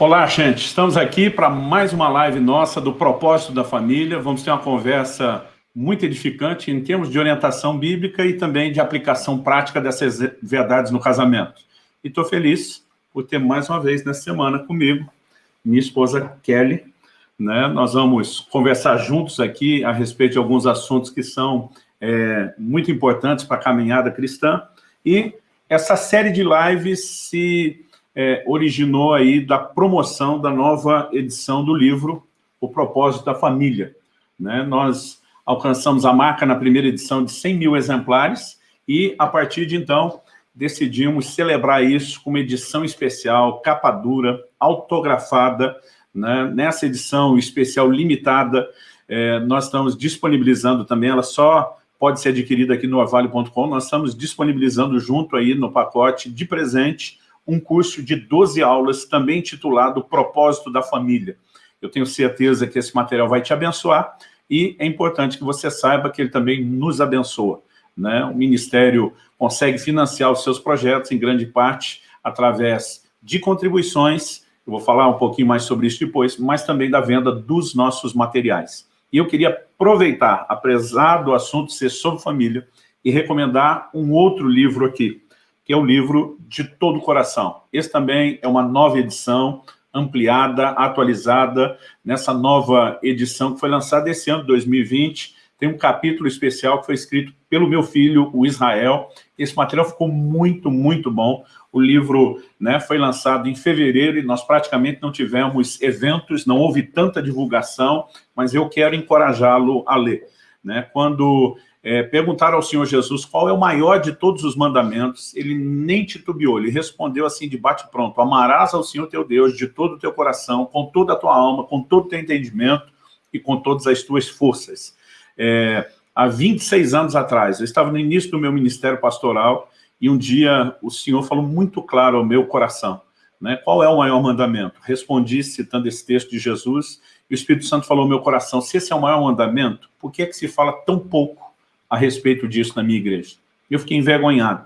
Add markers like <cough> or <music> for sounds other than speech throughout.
Olá, gente. Estamos aqui para mais uma live nossa do Propósito da Família. Vamos ter uma conversa muito edificante em termos de orientação bíblica e também de aplicação prática dessas verdades no casamento. E estou feliz por ter mais uma vez nessa semana comigo minha esposa Kelly. Né? Nós vamos conversar juntos aqui a respeito de alguns assuntos que são é, muito importantes para a caminhada cristã. E essa série de lives se é, originou aí da promoção da nova edição do livro O Propósito da Família. Né? Nós alcançamos a marca na primeira edição de 100 mil exemplares e, a partir de então, decidimos celebrar isso com uma edição especial, capa dura, autografada. Né? Nessa edição especial limitada, é, nós estamos disponibilizando também, ela só pode ser adquirida aqui no orvalho.com, nós estamos disponibilizando junto aí no pacote de presente um curso de 12 aulas, também titulado Propósito da Família. Eu tenho certeza que esse material vai te abençoar e é importante que você saiba que ele também nos abençoa. Né? O Ministério consegue financiar os seus projetos, em grande parte, através de contribuições, eu vou falar um pouquinho mais sobre isso depois, mas também da venda dos nossos materiais. E eu queria aproveitar, apesar do assunto ser sobre família, e recomendar um outro livro aqui, que é o livro De Todo o Coração. Esse também é uma nova edição, ampliada, atualizada, nessa nova edição que foi lançada esse ano, 2020. Tem um capítulo especial que foi escrito pelo meu filho, o Israel. Esse material ficou muito, muito bom. O livro né, foi lançado em fevereiro e nós praticamente não tivemos eventos, não houve tanta divulgação, mas eu quero encorajá-lo a ler. Né? Quando é, perguntaram ao Senhor Jesus qual é o maior de todos os mandamentos, ele nem titubeou, ele respondeu assim de bate-pronto, amarás ao Senhor teu Deus de todo o teu coração, com toda a tua alma, com todo o teu entendimento e com todas as tuas forças. É, há 26 anos atrás, eu estava no início do meu ministério pastoral e um dia o Senhor falou muito claro ao meu coração, né? qual é o maior mandamento? Respondi citando esse texto de Jesus e o Espírito Santo falou ao meu coração, se esse é o maior mandamento, por que é que se fala tão pouco a respeito disso na minha igreja. Eu fiquei envergonhado,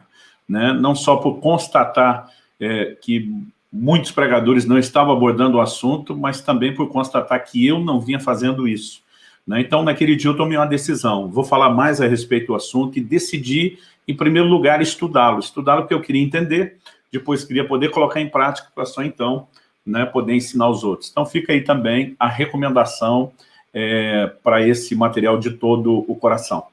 né? não só por constatar é, que muitos pregadores não estavam abordando o assunto, mas também por constatar que eu não vinha fazendo isso. Né? Então, naquele dia eu tomei uma decisão, vou falar mais a respeito do assunto e decidi, em primeiro lugar, estudá-lo. Estudá-lo porque eu queria entender, depois queria poder colocar em prática para só então né, poder ensinar os outros. Então fica aí também a recomendação é, para esse material de todo o coração.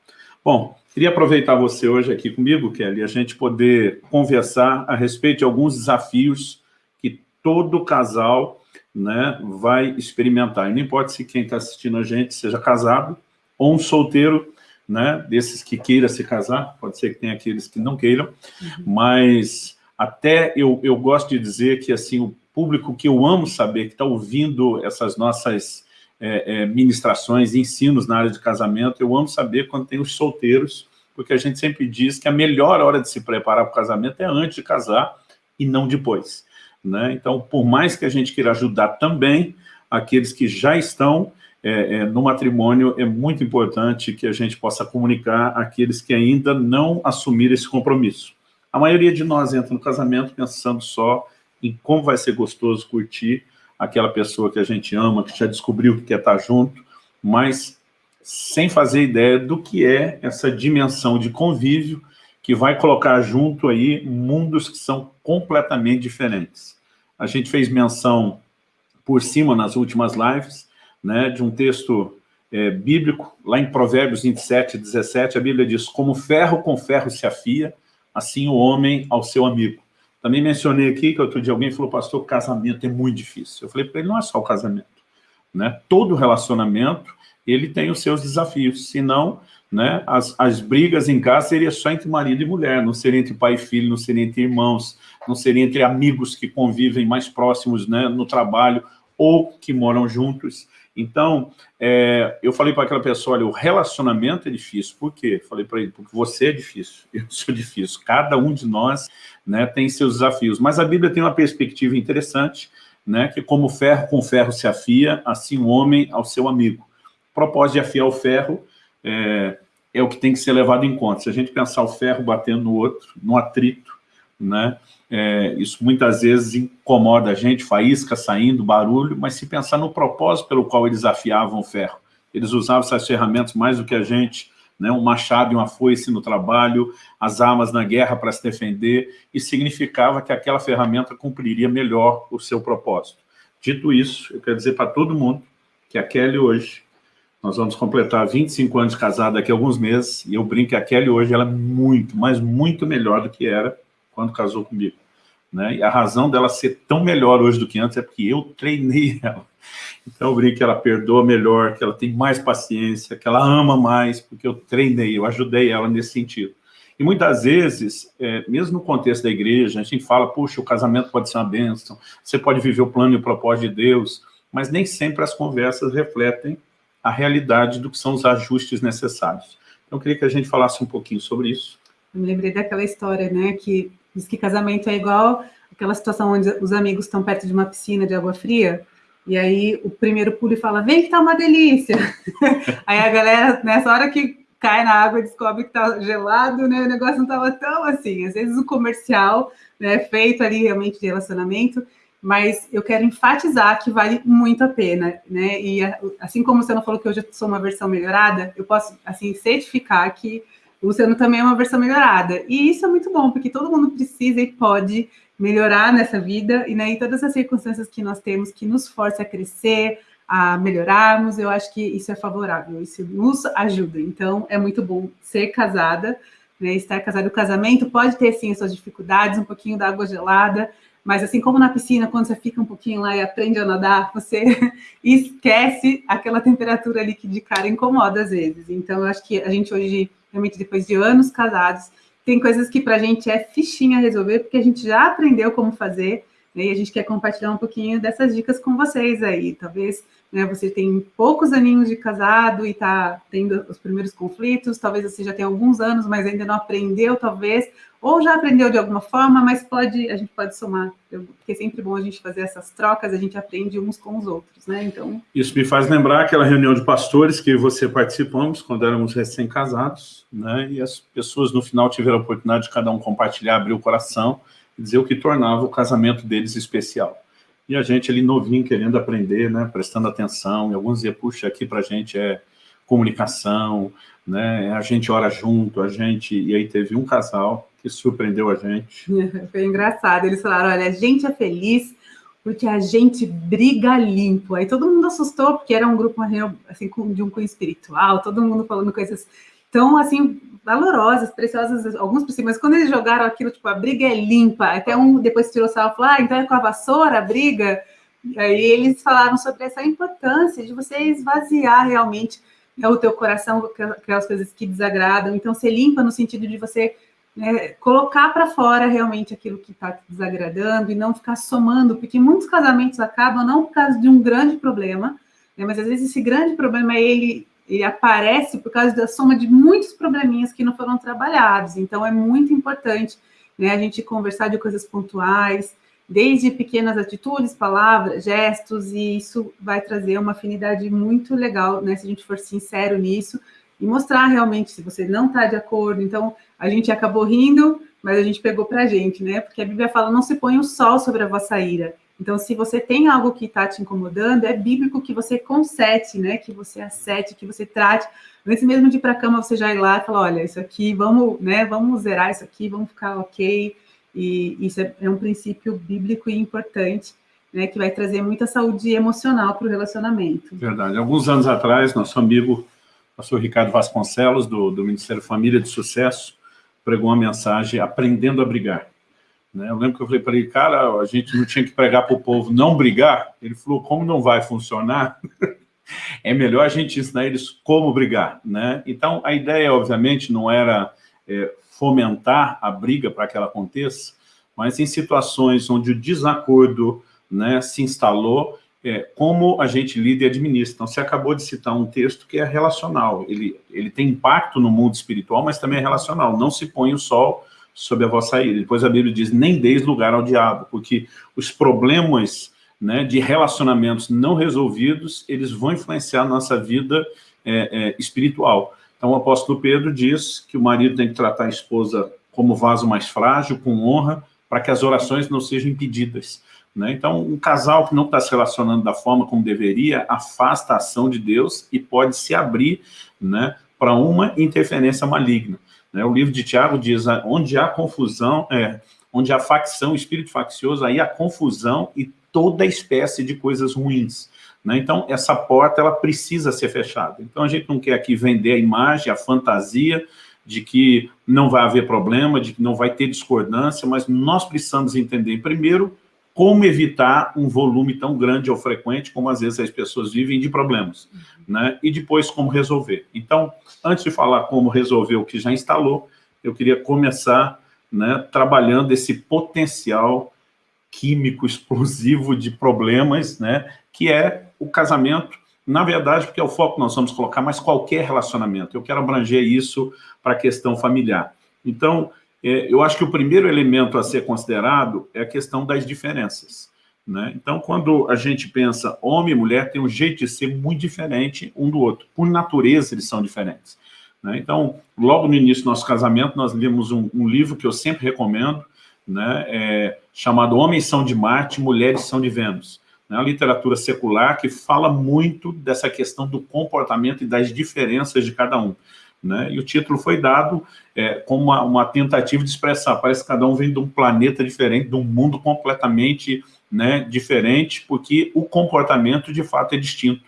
Bom, queria aproveitar você hoje aqui comigo, Kelly, a gente poder conversar a respeito de alguns desafios que todo casal né, vai experimentar. E não importa se quem está assistindo a gente seja casado ou um solteiro, né, desses que queira se casar, pode ser que tenha aqueles que não queiram, uhum. mas até eu, eu gosto de dizer que assim o público que eu amo saber, que está ouvindo essas nossas é, é, ministrações, ensinos na área de casamento, eu amo saber quando tem os solteiros, porque a gente sempre diz que a melhor hora de se preparar para o casamento é antes de casar e não depois. Né? Então, por mais que a gente queira ajudar também aqueles que já estão é, é, no matrimônio, é muito importante que a gente possa comunicar aqueles que ainda não assumiram esse compromisso. A maioria de nós entra no casamento pensando só em como vai ser gostoso curtir aquela pessoa que a gente ama, que já descobriu que quer estar junto, mas sem fazer ideia do que é essa dimensão de convívio que vai colocar junto aí mundos que são completamente diferentes. A gente fez menção por cima nas últimas lives, né, de um texto é, bíblico, lá em Provérbios 27, 17, a Bíblia diz, como ferro com ferro se afia, assim o homem ao seu amigo. Também mencionei aqui que outro dia alguém falou, pastor, casamento é muito difícil. Eu falei para ele, não é só o casamento. Né? Todo relacionamento, ele tem os seus desafios. Senão, né, as, as brigas em casa seriam só entre marido e mulher, não seria entre pai e filho, não seria entre irmãos, não seria entre amigos que convivem mais próximos né, no trabalho ou que moram juntos. Então, é, eu falei para aquela pessoa, olha, o relacionamento é difícil. Por quê? Falei para ele, porque você é difícil, <laughs> eu sou difícil. Cada um de nós né, tem seus desafios. Mas a Bíblia tem uma perspectiva interessante, né, que como ferro com ferro se afia, assim o homem ao seu amigo. O propósito de afiar o ferro é, é o que tem que ser levado em conta. Se a gente pensar o ferro batendo no outro, no atrito, né? É, isso muitas vezes incomoda a gente, faísca saindo, barulho, mas se pensar no propósito pelo qual eles afiavam o ferro. Eles usavam essas ferramentas mais do que a gente, né? um machado e uma foice no trabalho, as armas na guerra para se defender, e significava que aquela ferramenta cumpriria melhor o seu propósito. Dito isso, eu quero dizer para todo mundo que a Kelly hoje, nós vamos completar 25 anos de casado daqui a alguns meses, e eu brinco que a Kelly hoje ela é muito, mas muito melhor do que era quando casou comigo. Né? E a razão dela ser tão melhor hoje do que antes é porque eu treinei <laughs> ela. Então eu brinco que ela perdoa melhor, que ela tem mais paciência, que ela ama mais, porque eu treinei, eu ajudei ela nesse sentido. E muitas vezes, é, mesmo no contexto da igreja, a gente fala, puxa, o casamento pode ser uma bênção, você pode viver o plano e o propósito de Deus, mas nem sempre as conversas refletem a realidade do que são os ajustes necessários. Então eu queria que a gente falasse um pouquinho sobre isso. Eu me lembrei daquela história, né, que diz que casamento é igual aquela situação onde os amigos estão perto de uma piscina de água fria, e aí o primeiro pula e fala, vem que tá uma delícia. <laughs> aí a galera, nessa hora que cai na água descobre que tá gelado, né, o negócio não tava tão assim. Às vezes o comercial, né, feito ali realmente de relacionamento, mas eu quero enfatizar que vale muito a pena, né, e assim como você não falou que hoje eu sou uma versão melhorada, eu posso, assim, certificar que o Luciano também é uma versão melhorada. E isso é muito bom, porque todo mundo precisa e pode melhorar nessa vida, e né, todas as circunstâncias que nós temos que nos força a crescer, a melhorarmos, eu acho que isso é favorável, isso nos ajuda. Então, é muito bom ser casada, né, estar casado. O casamento pode ter, sim, as suas dificuldades, um pouquinho da água gelada, mas assim como na piscina, quando você fica um pouquinho lá e aprende a nadar, você <laughs> esquece aquela temperatura ali que de cara incomoda às vezes. Então, eu acho que a gente hoje realmente depois de anos casados, tem coisas que para a gente é fichinha resolver, porque a gente já aprendeu como fazer, né, e a gente quer compartilhar um pouquinho dessas dicas com vocês aí. Talvez né, você tem poucos aninhos de casado e está tendo os primeiros conflitos, talvez você já tenha alguns anos, mas ainda não aprendeu, talvez, ou já aprendeu de alguma forma, mas pode, a gente pode somar, porque é sempre bom a gente fazer essas trocas, a gente aprende uns com os outros, né? Então. Isso me faz lembrar aquela reunião de pastores que você participamos quando éramos recém-casados, né? E as pessoas no final tiveram a oportunidade de cada um compartilhar, abrir o coração e dizer o que tornava o casamento deles especial. E a gente ali novinho querendo aprender, né? Prestando atenção, e alguns diziam, puxa, aqui pra gente é comunicação, né? A gente ora junto, a gente... E aí teve um casal que surpreendeu a gente. <laughs> Foi engraçado, eles falaram, olha, a gente é feliz porque a gente briga limpo. Aí todo mundo assustou, porque era um grupo assim, de um cunho espiritual, todo mundo falando coisas tão, assim, valorosas, preciosas, alguns por cima, mas quando eles jogaram aquilo, tipo, a briga é limpa, até um depois tirou sal e falou, ah, então é com a vassoura a briga? Aí eles falaram sobre essa importância de você esvaziar realmente né, o teu coração, aquelas coisas que desagradam, então ser limpa no sentido de você né, colocar para fora realmente aquilo que está desagradando e não ficar somando, porque muitos casamentos acabam não por causa de um grande problema, né, mas às vezes esse grande problema ele, ele aparece por causa da soma de muitos probleminhas que não foram trabalhados. Então é muito importante né, a gente conversar de coisas pontuais, desde pequenas atitudes, palavras, gestos, e isso vai trazer uma afinidade muito legal, né, se a gente for sincero nisso, e mostrar realmente se você não está de acordo. Então, a gente acabou rindo, mas a gente pegou para a gente, né? Porque a Bíblia fala, não se põe o sol sobre a vossa ira. Então, se você tem algo que está te incomodando, é bíblico que você consete, né? Que você acete, que você trate. Antes mesmo de ir para a cama, você já ir lá e falar, olha, isso aqui, vamos, né? Vamos zerar isso aqui, vamos ficar ok. E isso é, é um princípio bíblico e importante, né? Que vai trazer muita saúde emocional para o relacionamento. Verdade. Alguns anos atrás, nosso amigo pastor Ricardo Vasconcelos, do, do Ministério Família de Sucesso, pregou uma mensagem aprendendo a brigar. Né? Eu lembro que eu falei para ele, cara, a gente não tinha que pregar para o povo não brigar. Ele falou, como não vai funcionar, <laughs> é melhor a gente ensinar eles como brigar. Né? Então, a ideia, obviamente, não era é, fomentar a briga para que ela aconteça, mas em situações onde o desacordo né, se instalou, é, como a gente lida e administra. Então, você acabou de citar um texto que é relacional. Ele, ele tem impacto no mundo espiritual, mas também é relacional. Não se põe o sol sobre a vossa ira. Depois a Bíblia diz, nem deis lugar ao diabo, porque os problemas né, de relacionamentos não resolvidos, eles vão influenciar a nossa vida é, é, espiritual. Então, o apóstolo Pedro diz que o marido tem que tratar a esposa como vaso mais frágil, com honra, para que as orações não sejam impedidas. Né? Então, um casal que não está se relacionando da forma como deveria, afasta a ação de Deus e pode se abrir né, para uma interferência maligna. Né? O livro de Tiago diz, onde há confusão, é, onde há facção, espírito faccioso, aí há confusão e toda espécie de coisas ruins. Né? Então, essa porta ela precisa ser fechada. Então, a gente não quer aqui vender a imagem, a fantasia de que não vai haver problema, de que não vai ter discordância, mas nós precisamos entender, primeiro, como evitar um volume tão grande ou frequente, como às vezes as pessoas vivem, de problemas, uhum. né? E depois como resolver. Então, antes de falar como resolver o que já instalou, eu queria começar né, trabalhando esse potencial químico explosivo de problemas, né, que é o casamento, na verdade, porque é o foco que nós vamos colocar, mas qualquer relacionamento. Eu quero abranger isso para a questão familiar. Então, eu acho que o primeiro elemento a ser considerado é a questão das diferenças. Né? Então, quando a gente pensa homem e mulher, tem um jeito de ser muito diferente um do outro. Por natureza, eles são diferentes. Né? Então, logo no início do nosso casamento, nós lemos um, um livro que eu sempre recomendo, né? é, chamado Homens são de Marte, Mulheres são de Vênus. É uma literatura secular que fala muito dessa questão do comportamento e das diferenças de cada um. Né? E o título foi dado é, como uma, uma, tentativa de expressar, parece que cada um vem de um planeta diferente, de um mundo completamente né, diferente, porque o comportamento, de fato, é distinto.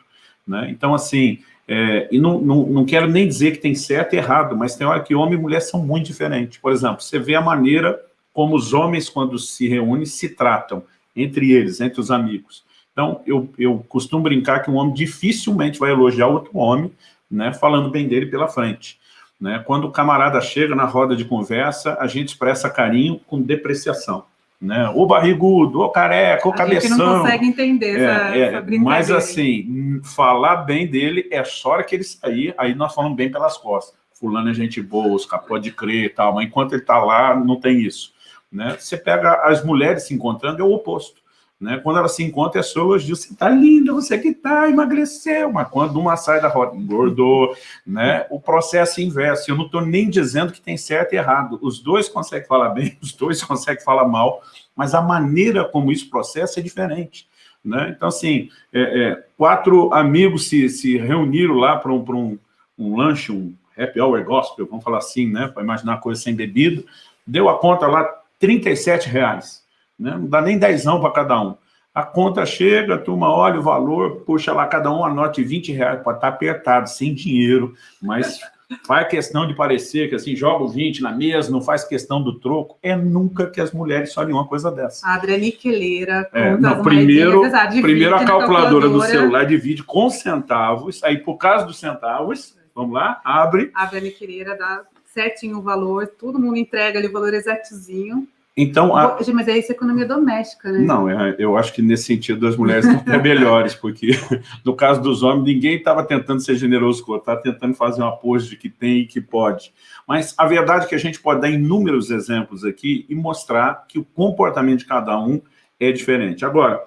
Né? Então, assim, é, e não, não, não quero nem dizer que tem certo e errado, mas tem hora que homem e mulher são muito diferentes. Por exemplo, você vê a maneira como os homens, quando se reúnem, se tratam entre eles, entre os amigos. Então, eu, eu costumo brincar que um homem dificilmente vai elogiar outro homem, né, falando bem dele pela frente. Né? Quando o camarada chega na roda de conversa, a gente expressa carinho com depreciação. Né? O barrigudo, o careca, o a cabeção. A gente não consegue entender é, essa, é, essa Mas assim, falar bem dele é só hora que ele sair, aí nós falamos bem pelas costas. Fulano é gente boa, pode crer e tal, mas enquanto ele está lá, não tem isso. Né? Você pega as mulheres se encontrando, é o oposto. Né? Quando ela se encontra, é só elogio. Você está linda, você que está, emagreceu. Mas quando uma sai da roda, engordou. Né? O processo inverso. Eu não estou nem dizendo que tem certo e errado. Os dois conseguem falar bem, <laughs> os dois conseguem falar mal, mas a maneira como isso processa é diferente. Né? Então, assim, é, é, quatro amigos se, se reuniram lá para um, um, um lanche, um happy hour gospel, vamos falar assim, né? para imaginar coisa sem bebida, deu a conta lá, 37 reais né? não dá nem dezão para cada um. A conta chega, a turma olha o valor, puxa lá, cada um anote 20 reais, pode estar apertado, sem dinheiro, mas <laughs> faz questão de parecer que assim, joga o 20 na mesa, não faz questão do troco, é nunca que as mulheres olhem uma coisa dessa. A Adriane Queleira, é, não, primeiro, primeiro a calculadora, calculadora do celular divide com centavos, aí por causa dos centavos, vamos lá, abre. A Adriane Queleira dá certinho o valor, todo mundo entrega ali o valor exatozinho, então, a... Mas é isso economia doméstica, né? Não, é, eu acho que nesse sentido as mulheres estão até melhores, porque <laughs> no caso dos homens, ninguém estava tentando ser generoso com o outro, estava tentando fazer um apoio de que tem e que pode. Mas a verdade é que a gente pode dar inúmeros exemplos aqui e mostrar que o comportamento de cada um é diferente. Agora,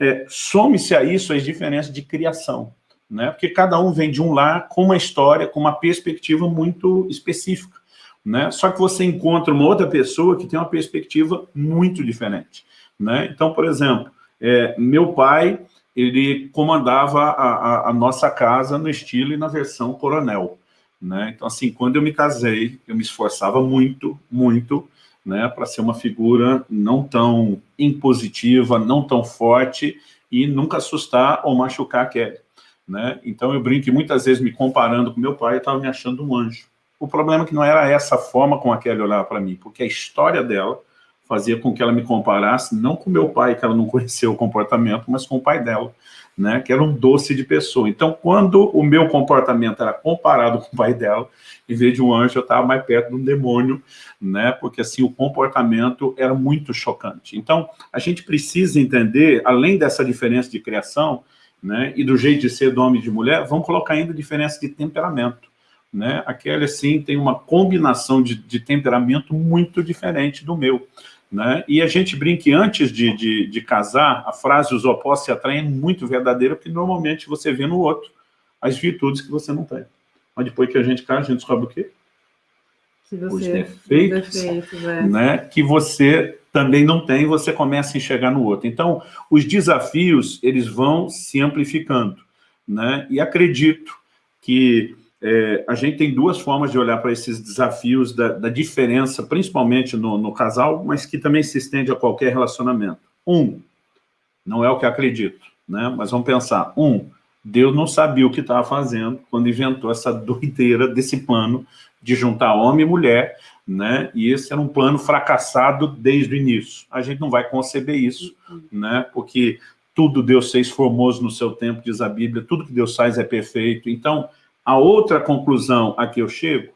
é, some-se a isso as diferenças de criação, né? porque cada um vem de um lar com uma história, com uma perspectiva muito específica né? Só que você encontra uma outra pessoa que tem uma perspectiva muito diferente, né? Então, por exemplo, é, meu pai, ele comandava a, a, a, nossa casa no estilo e na versão coronel, né? Então, assim, quando eu me casei, eu me esforçava muito, muito, né, para ser uma figura não tão impositiva, não tão forte e nunca assustar ou machucar a Kelly, né? Então, eu brinco muitas vezes me comparando com meu pai, eu estava me achando um anjo, o problema é que não era essa forma com a que ela olhava para mim, porque a história dela fazia com que ela me comparasse, não com meu pai, que ela não <laughs> conhecia o comportamento, mas com o pai dela, né, que era um doce de pessoa. Então, quando o meu comportamento era comparado <laughs> com o pai dela, em vez de um anjo, eu estava mais perto de um demônio, né, porque assim, o comportamento era muito chocante. Então, a gente precisa entender, além dessa diferença de criação, né, e do jeito de ser do homem e de mulher, vamos colocar ainda diferença de temperamento né? A Kelly, assim, tem uma combinação de, de temperamento muito diferente do meu. Né? E a gente brinca antes de, de, de, casar, a frase os opostos se atraem é muito verdadeira, porque normalmente você vê no outro as virtudes que você não tem. Mas depois que a gente casa, a gente descobre o quê? Os defeitos, defeitos é. né, que você também não tem, você começa a enxergar no outro. Então, os desafios, eles vão se amplificando, né? E acredito que é, a gente tem duas formas de olhar para esses desafios da, da diferença, principalmente no, no, casal, mas que também se estende a qualquer relacionamento. Um, não é o que acredito, né? mas vamos pensar. Um, Deus não sabia o que estava fazendo quando inventou essa <laughs> doideira desse plano de juntar homem e mulher, né? e esse era um plano fracassado desde o início. A gente não vai conceber isso, né? porque tudo Deus fez formoso no seu tempo, diz a Bíblia, tudo que Deus faz é perfeito. Então, a outra conclusão a que eu chego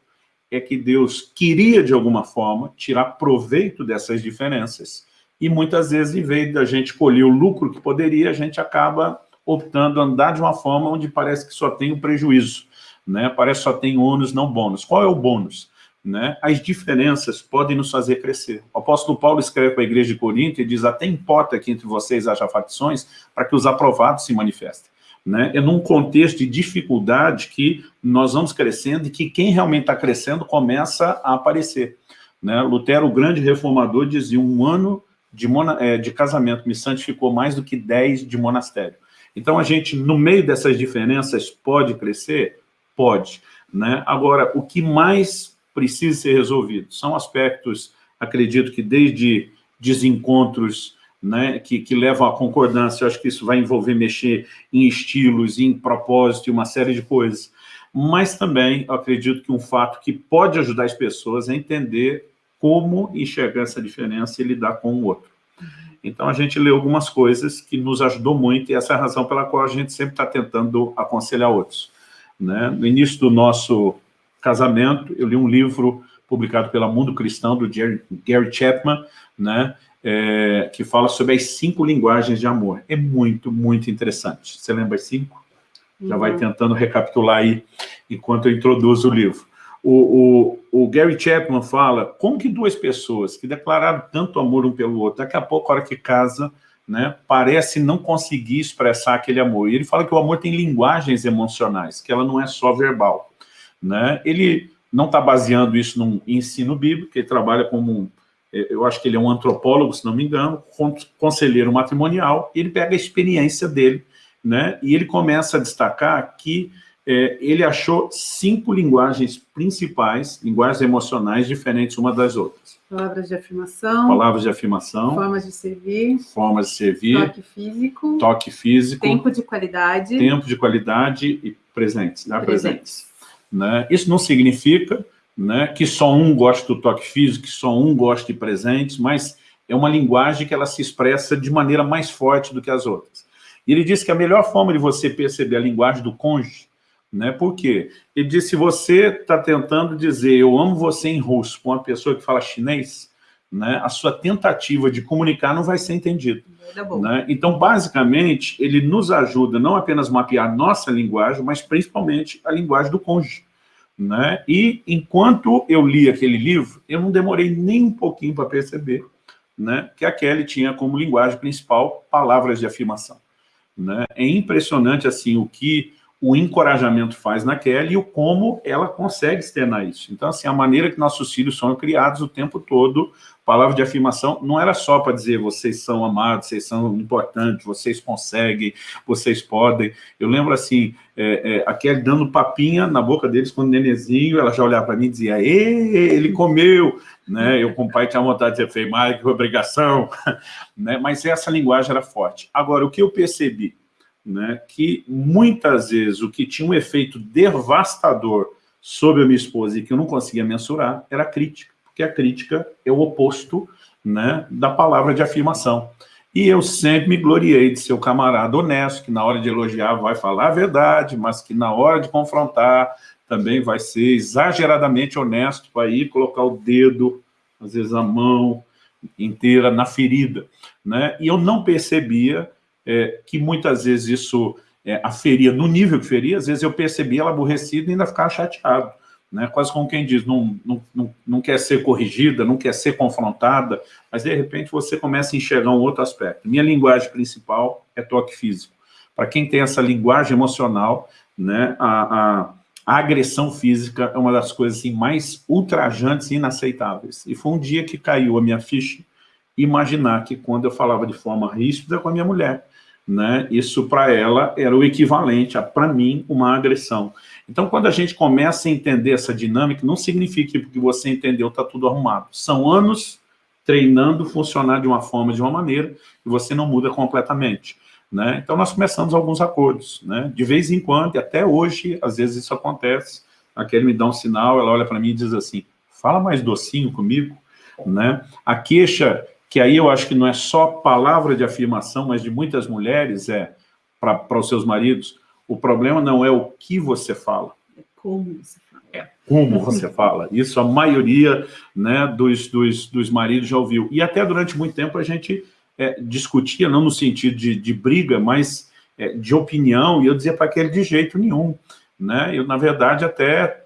é que Deus queria, de alguma forma, tirar proveito dessas diferenças. E muitas vezes, em vez da gente colher o lucro que poderia, a gente acaba optando andar de uma forma onde parece que só tem o um prejuízo, né? parece que só tem ônus, não bônus. Qual é o bônus? Né? As diferenças podem nos fazer crescer. O apóstolo Paulo escreve para a igreja de Corinto e diz, até importa que entre vocês haja facções para que os aprovados se manifestem né, é num contexto de dificuldade que nós vamos crescendo e que quem realmente está crescendo começa a aparecer. Né? Lutero, o grande reformador, dizia um ano de, é, de casamento me santificou mais do que dez de monastério. Então, a gente, no meio dessas diferenças, pode crescer? Pode. Né? Agora, o que mais precisa ser resolvido são aspectos, acredito que desde desencontros né, que, que levam à concordância. Eu acho que isso vai envolver mexer em estilos, em propósito e uma série de coisas. Mas também, eu acredito que um fato que pode ajudar as pessoas a entender como enxergar essa diferença e lidar com o outro. Então, a gente leu algumas coisas que nos ajudou muito, e essa é a razão pela qual a gente sempre está tentando aconselhar outros. Né? No início do nosso casamento, eu li um livro publicado pela Mundo Cristão, do Gary Chapman, né? É, que fala sobre as cinco linguagens de amor. É muito, muito interessante. Você lembra as cinco? Uhum. Já vai uhum. tentando recapitular aí, enquanto eu introduzo o livro. O, o, o, Gary Chapman fala como que duas pessoas que declararam tanto amor um pelo outro, daqui a pouco, a hora que casa, né, parece não conseguir expressar aquele amor. E ele fala que o amor tem linguagens emocionais, que ela não é só verbal. Né? Ele não está baseando isso num ensino bíblico, ele trabalha como eu acho que ele é um antropólogo, se não me engano, conselheiro matrimonial, e ele pega a experiência dele, né, e ele começa a destacar que é, ele achou cinco linguagens principais, linguagens emocionais diferentes uma das outras. Palavras de afirmação. Palavras de afirmação. Formas de servir. Formas de servir. Toque físico. Toque físico. Tempo de qualidade. Tempo de qualidade e presentes. Dar presentes. presentes. Né? Isso não significa né, que só um gosta do toque físico, que só um gosta de presentes, mas é uma linguagem que ela se expressa de maneira mais forte do que as outras. E ele disse que a melhor forma de você perceber a linguagem do cônjuge, né, por quê? Ele disse, se você está tentando dizer eu amo você em russo com uma pessoa que fala chinês, né, a sua tentativa de comunicar não vai ser entendida. Né? Então, basicamente, ele nos ajuda não apenas a mapear nossa linguagem, mas principalmente a linguagem do cônjuge. Né? E enquanto eu li aquele livro, eu não demorei nem um pouquinho para perceber né, que a Kelly tinha como linguagem principal palavras de afirmação. Né? É impressionante assim o que o encorajamento faz na Kelly e o como ela consegue externar isso. Então, assim, a maneira que nossos filhos são criados o tempo todo, palavra de afirmação, não era só para dizer vocês são amados, vocês são importantes, vocês conseguem, vocês podem. Eu lembro, assim, é, é, a Kelly dando papinha na boca deles quando nenenzinho, ela já olhava para mim e dizia, ele comeu, né? Eu, com o pai, tinha vontade de dizer, mais que obrigação, <laughs> né? Mas essa linguagem era forte. Agora, o que eu percebi? né, que muitas vezes o que tinha um efeito devastador sobre a minha esposa e que eu não conseguia mensurar era a crítica, porque a crítica é o oposto né, da palavra de afirmação. E eu sempre me gloriei de ser o camarada honesto, que na hora de elogiar vai falar a verdade, mas que na hora de confrontar também vai ser exageradamente honesto para ir colocar o dedo, às vezes a mão inteira na ferida. Né? E eu não percebia é, que muitas vezes isso é, aferia no nível que feria, às vezes eu percebia ela aborrecida e ainda ficava chateado. Né? Quase como quem diz, não, não, não, não quer ser corrigida, não quer ser confrontada, mas de repente você começa a enxergar um outro aspecto. Minha linguagem principal é toque físico. Para quem tem essa linguagem emocional, né, a, a, a, agressão física é uma das coisas assim, mais ultrajantes e inaceitáveis. E foi um dia que caiu a minha ficha, imaginar que quando eu falava de forma ríspida com a minha mulher, né, isso para ela era o equivalente a, para mim, uma agressão. Então, quando a gente começa a entender essa dinâmica, não significa que porque você entendeu está tudo arrumado. São anos treinando funcionar de uma forma, de uma maneira, e você não muda completamente. Né? Então, nós começamos alguns acordos. Né? De vez em quando, e até hoje, às vezes isso acontece, aquele me dá um sinal, ela olha para mim e diz assim, fala mais docinho comigo. Né? A queixa que aí eu acho que não é só palavra de afirmação, mas de muitas mulheres, é para os seus maridos, o problema não é o que você fala. É como você fala. É como você fala. Isso a maioria né, dos, dos, dos maridos já ouviu. E até durante muito tempo a gente é, discutia, não no sentido de, de briga, mas é, de opinião, e eu dizia para aquele de jeito nenhum. Né? Eu, na verdade, até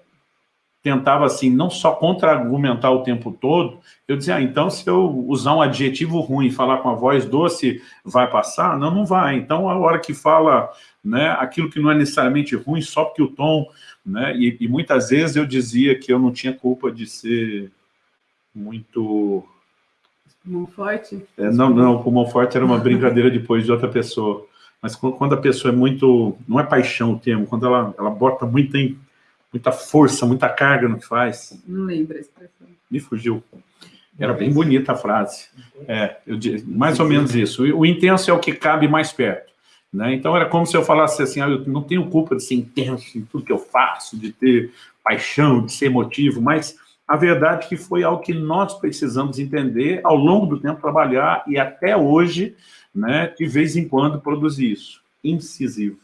tentava, assim, não só contra-argumentar o tempo todo, eu dizia, ah, então se eu usar um adjetivo ruim e falar com a voz doce, vai passar? Não, não vai. Então, a hora que fala né, aquilo que não é necessariamente ruim, só porque o tom... Né, e, e muitas vezes eu dizia que eu não tinha culpa de ser muito... Mão forte? É, não, não, o mão forte era uma brincadeira depois de outra pessoa. Mas quando a pessoa é muito... Não é paixão o termo, quando ela, ela bota muita muita força, muita carga no que faz. Não lembro a expressão. Me fugiu. Era bem bonita a frase. É, eu, mais ou menos isso. O intenso é o que cabe mais perto. Né? Então era como se eu falasse assim, ah, eu não tenho culpa de ser intenso em tudo que eu faço, de ter paixão, de ser emotivo, mas a verdade é que foi algo que nós precisamos entender ao longo do tempo, trabalhar e até hoje, né, de vez em quando produzir isso. Incisivo.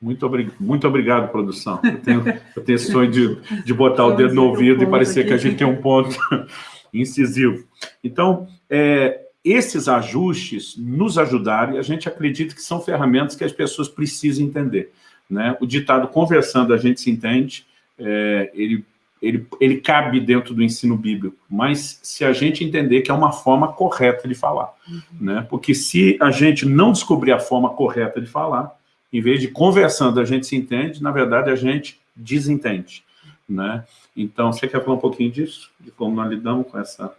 Muito, obrig... Muito obrigado, produção. Eu tenho, eu tenho esse sonho de, de botar o dedo no ouvido e parecer aqui. que a gente tem um ponto <laughs> incisivo. Então, é, esses ajustes nos ajudaram e a gente acredita que são ferramentas que as pessoas precisam entender. Né? O ditado conversando a gente se entende, é, ele, ele, ele cabe dentro do ensino bíblico, mas se a gente entender que é uma forma correta de falar. Uhum. Né? Porque se a gente não descobrir a forma correta de falar, em vez de conversando a gente se entende, na verdade a gente desentende, né? Então, você quer falar um pouquinho disso? De como nós lidamos com essa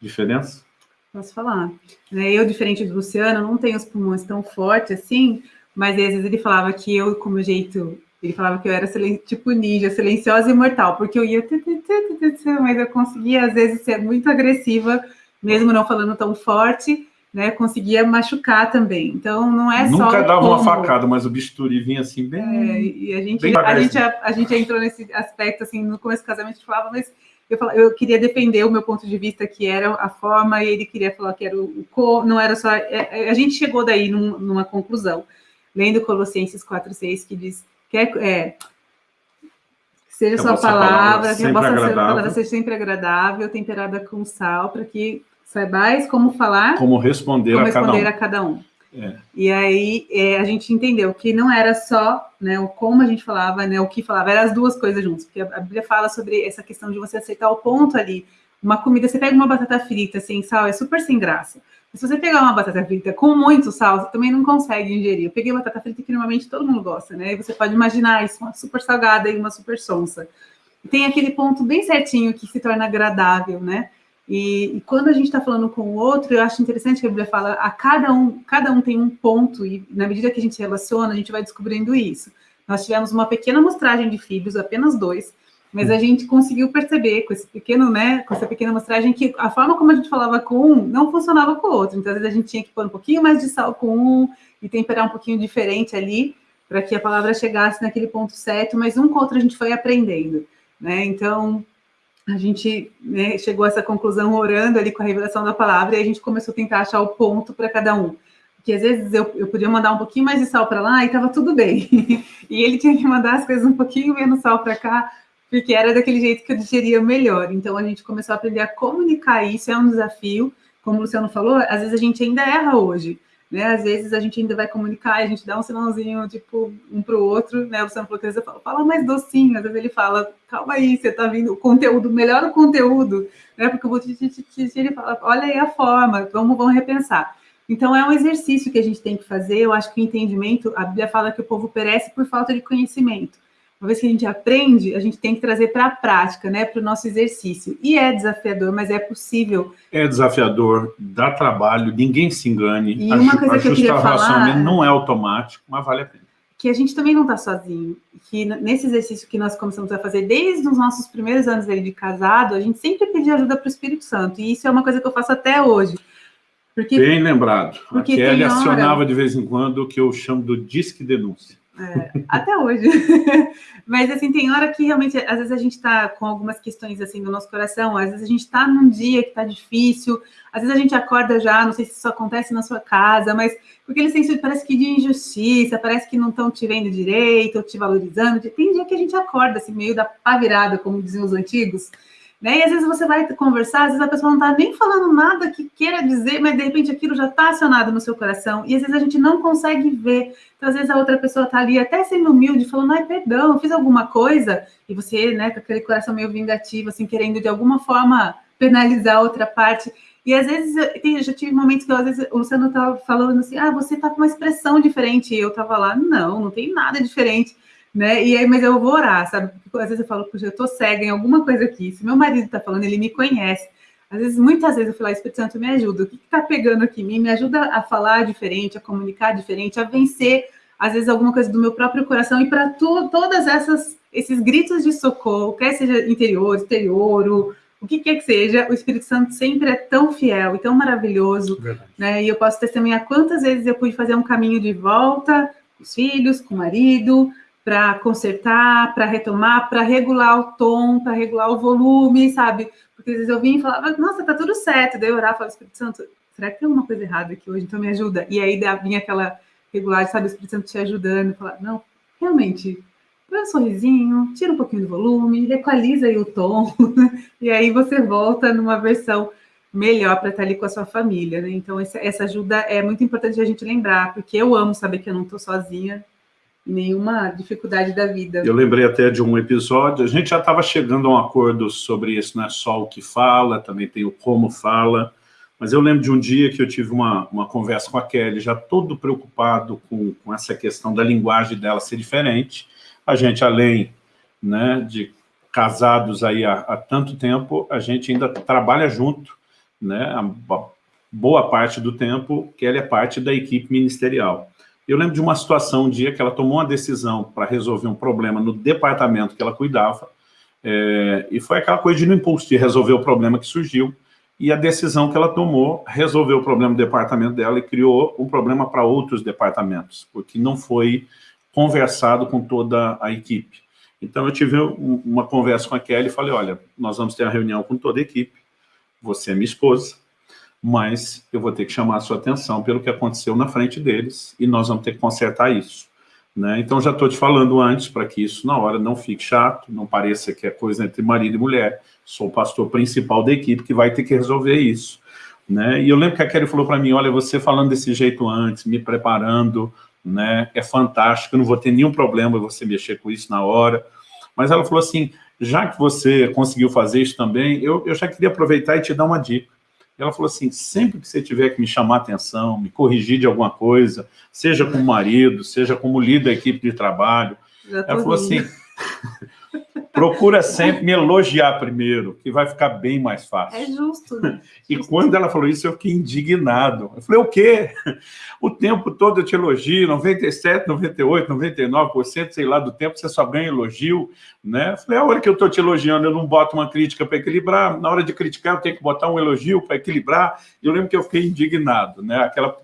diferença? Posso falar. Né, eu, diferente do Luciano, não tenho os pulmões tão fortes assim, mas às vezes ele falava que eu, com o meu jeito, ele falava que eu era tipo ninja, silenciosa e mortal, porque eu ia, mas eu conseguia às vezes ser muito agressiva, mesmo não falando tão forte, né, conseguia machucar também. Então, não é Nunca só Nunca dava como... uma facada, mas o bisturi vinha assim bem... É, e a gente, a, gente, a, a, gente entrou nesse aspecto, assim, no começo do casamento, a gente falava, mas eu, falava, eu queria defender o meu ponto de vista, que era a forma, e ele queria falar que era o, o co, não era só... É, é a gente chegou daí num, numa conclusão, lendo Colossenses 4,6, que diz que é, é seja sua palavra, que a vossa palavra seja sempre agradável, temperada com sal, para que saibais como falar... Como responder, como a, responder cada a cada um. É. E aí é, a gente entendeu que não era só né, o como a gente falava, né, o que falava, eram as duas coisas juntas, porque a Bíblia fala sobre essa questão de você aceitar o ponto ali. Uma comida, você pega uma batata frita sem sal, é super sem graça. Mas se você pegar uma batata frita com muito sal, você também não consegue ingerir. Eu peguei batata frita que normalmente todo mundo gosta, né? E você pode imaginar isso, uma super salgada e uma super sonsa. Tem aquele ponto bem certinho que se torna agradável, né? E, e, quando a gente está falando com o outro, eu acho interessante que a Bíblia fala, a cada um, cada um tem um ponto, e na medida que a gente se relaciona, a gente vai descobrindo isso. Nós tivemos uma pequena amostragem de filhos, apenas dois, mas a gente conseguiu perceber com esse pequeno, né, com essa pequena amostragem que a forma como a gente falava com um não funcionava com o outro. Então, às vezes a gente tinha que pôr um pouquinho mais de sal com um e temperar um pouquinho diferente ali, para que a palavra chegasse naquele ponto certo, mas um com o outro a gente foi aprendendo, né? Então, a gente né, chegou a essa conclusão orando ali com a revelação da palavra, e a gente começou a tentar achar o ponto para cada um. Porque às vezes eu, eu podia mandar um pouquinho mais de sal para lá e estava tudo bem. <laughs> e ele tinha que mandar as coisas um pouquinho menos sal para cá, porque era daquele jeito que eu digeria melhor. Então a gente começou a aprender a comunicar isso, é um desafio. Como o Luciano falou, às vezes a gente ainda erra hoje né? Às vezes a gente ainda vai comunicar, a gente dá um sinalzinho, tipo, um para o outro, né? O Sam falou que fala, fala mais docinho, às vezes ele fala, calma aí, você está vindo, o conteúdo, melhora o conteúdo, né? Porque eu vou te, te, te, ele fala, olha aí a forma, vamos, vamos repensar. Então, é um exercício que a gente tem que fazer. Eu acho que o entendimento, a Bíblia fala que o povo perece por falta de conhecimento. Uma vez que a gente aprende, a gente tem que trazer para a prática, né, para o nosso exercício. E é desafiador, mas é possível. É desafiador, dá trabalho, ninguém se engane. E uma coisa que eu queria falar... não é automático, mas vale a pena. Que a gente também não está sozinho. Que nesse exercício que nós começamos a fazer desde os nossos primeiros anos de casado, a gente sempre pediu ajuda para o Espírito Santo. E isso é uma coisa que eu faço até hoje. Porque, Bem lembrado. Porque a Kelly hora... acionava de vez em quando o que eu chamo do disque denúncia. É, até hoje. <laughs> Mas, assim, tem hora que realmente, às vezes a gente está com algumas questões, assim, no nosso coração, às vezes a gente está num dia que está difícil, às vezes a gente acorda já, não sei se isso acontece na sua casa, mas porque eles têm parece que de injustiça, parece que não estão te vendo direito, ou te valorizando. Tem dia que a gente acorda, assim, meio da pá virada, como diziam os antigos, né? E às vezes você vai conversar, às vezes a pessoa não está nem falando nada que queira dizer, mas de repente aquilo já está acionado no seu coração. E às vezes a gente não consegue ver. Então, às vezes a outra pessoa está ali até sendo humilde, falando, ai, perdão, fiz alguma coisa. E você, né, com aquele coração meio vingativo, assim, querendo de alguma forma penalizar a outra parte. E às vezes eu já tive momentos que às vezes o Luciano estava falando assim, ah, você está com uma expressão diferente. E eu estava lá, não, não tem nada diferente né? E aí, mas eu vou orar, sabe? Porque às vezes eu falo, puxa, eu tô cega em alguma coisa aqui. Se meu marido tá falando, ele me conhece. Às vezes, muitas vezes eu falo, Espírito Santo, me ajuda. O que, que tá pegando aqui em mim? Me ajuda a falar diferente, a comunicar diferente, a vencer, às vezes, alguma coisa do meu próprio coração. E para todas essas esses gritos de socorro, quer seja interior, exterior, o, o que quer que seja, o Espírito Santo sempre é tão fiel e tão maravilhoso, né? E eu posso testemunhar quantas vezes eu pude fazer um caminho de volta com os filhos, com o marido, para consertar, para retomar, para regular o tom, para regular o volume, sabe? Porque às vezes eu vim e falava, nossa, tá tudo certo. Daí eu orava e falava, Espírito Santo, será que tem alguma coisa errada aqui hoje? Então me ajuda. E aí vinha aquela regulagem, sabe? O Espírito Santo te ajudando, falar, não, realmente, põe um sorrisinho, tira um pouquinho do volume, equaliza aí o tom, <laughs> e aí você volta numa versão melhor para estar ali com a sua família, né? Então, essa ajuda é muito importante a gente lembrar, porque eu amo saber que eu não estou sozinha, nenhuma dificuldade da vida. Eu lembrei até de um episódio, a gente já estava chegando a um acordo sobre isso, não é só o que fala, também tem o como fala, mas eu lembro de um dia que eu tive uma, uma conversa com a Kelly, já todo preocupado com, com essa questão da linguagem dela ser diferente, a gente, além né, de casados aí há, há tanto tempo, a gente ainda trabalha junto, né, a boa parte do tempo, Kelly é parte da equipe ministerial. Eu lembro de uma situação, um dia, que ela tomou uma decisão para resolver um problema no departamento que ela cuidava, é, e foi aquela coisa de no impulso de resolver o problema que surgiu, e a decisão que ela tomou resolveu o problema do departamento dela e criou um problema para outros departamentos, porque não foi conversado com toda a equipe. Então, eu tive uma conversa com a Kelly e falei, olha, nós vamos ter uma reunião com toda a equipe, você é minha esposa, mas eu vou ter que chamar a sua atenção pelo que aconteceu na frente deles e nós vamos ter que consertar isso. Né? Então, já estou te falando antes, para que isso na hora não fique chato, não pareça que é coisa entre marido e mulher. Sou o pastor principal da equipe que vai ter que resolver isso. Né? E eu lembro que a Kelly falou para mim, olha, você falando desse jeito antes, me preparando, né? é fantástico, eu não vou ter nenhum problema você mexer com isso na hora. Mas ela falou assim, já que você conseguiu fazer isso também, eu, eu já queria aproveitar e te dar uma dica. Ela falou assim, sempre que você tiver que me chamar atenção, me corrigir de alguma coisa, seja como marido, seja como líder da equipe de trabalho, ela falou assim, <laughs> procura sempre me elogiar primeiro, que vai ficar bem mais fácil. É justo. Né? <laughs> E quando ela falou isso, eu fiquei indignado. Eu falei, o quê? <laughs> O tempo todo eu te elogio, 97, 98, 99%, sei lá, do tempo você só ganha elogio, né? Eu falei, a hora que eu estou te elogiando, eu não boto uma crítica para equilibrar, na hora de criticar eu tenho que botar um elogio para equilibrar. Eu lembro que eu fiquei indignado, né? Aquela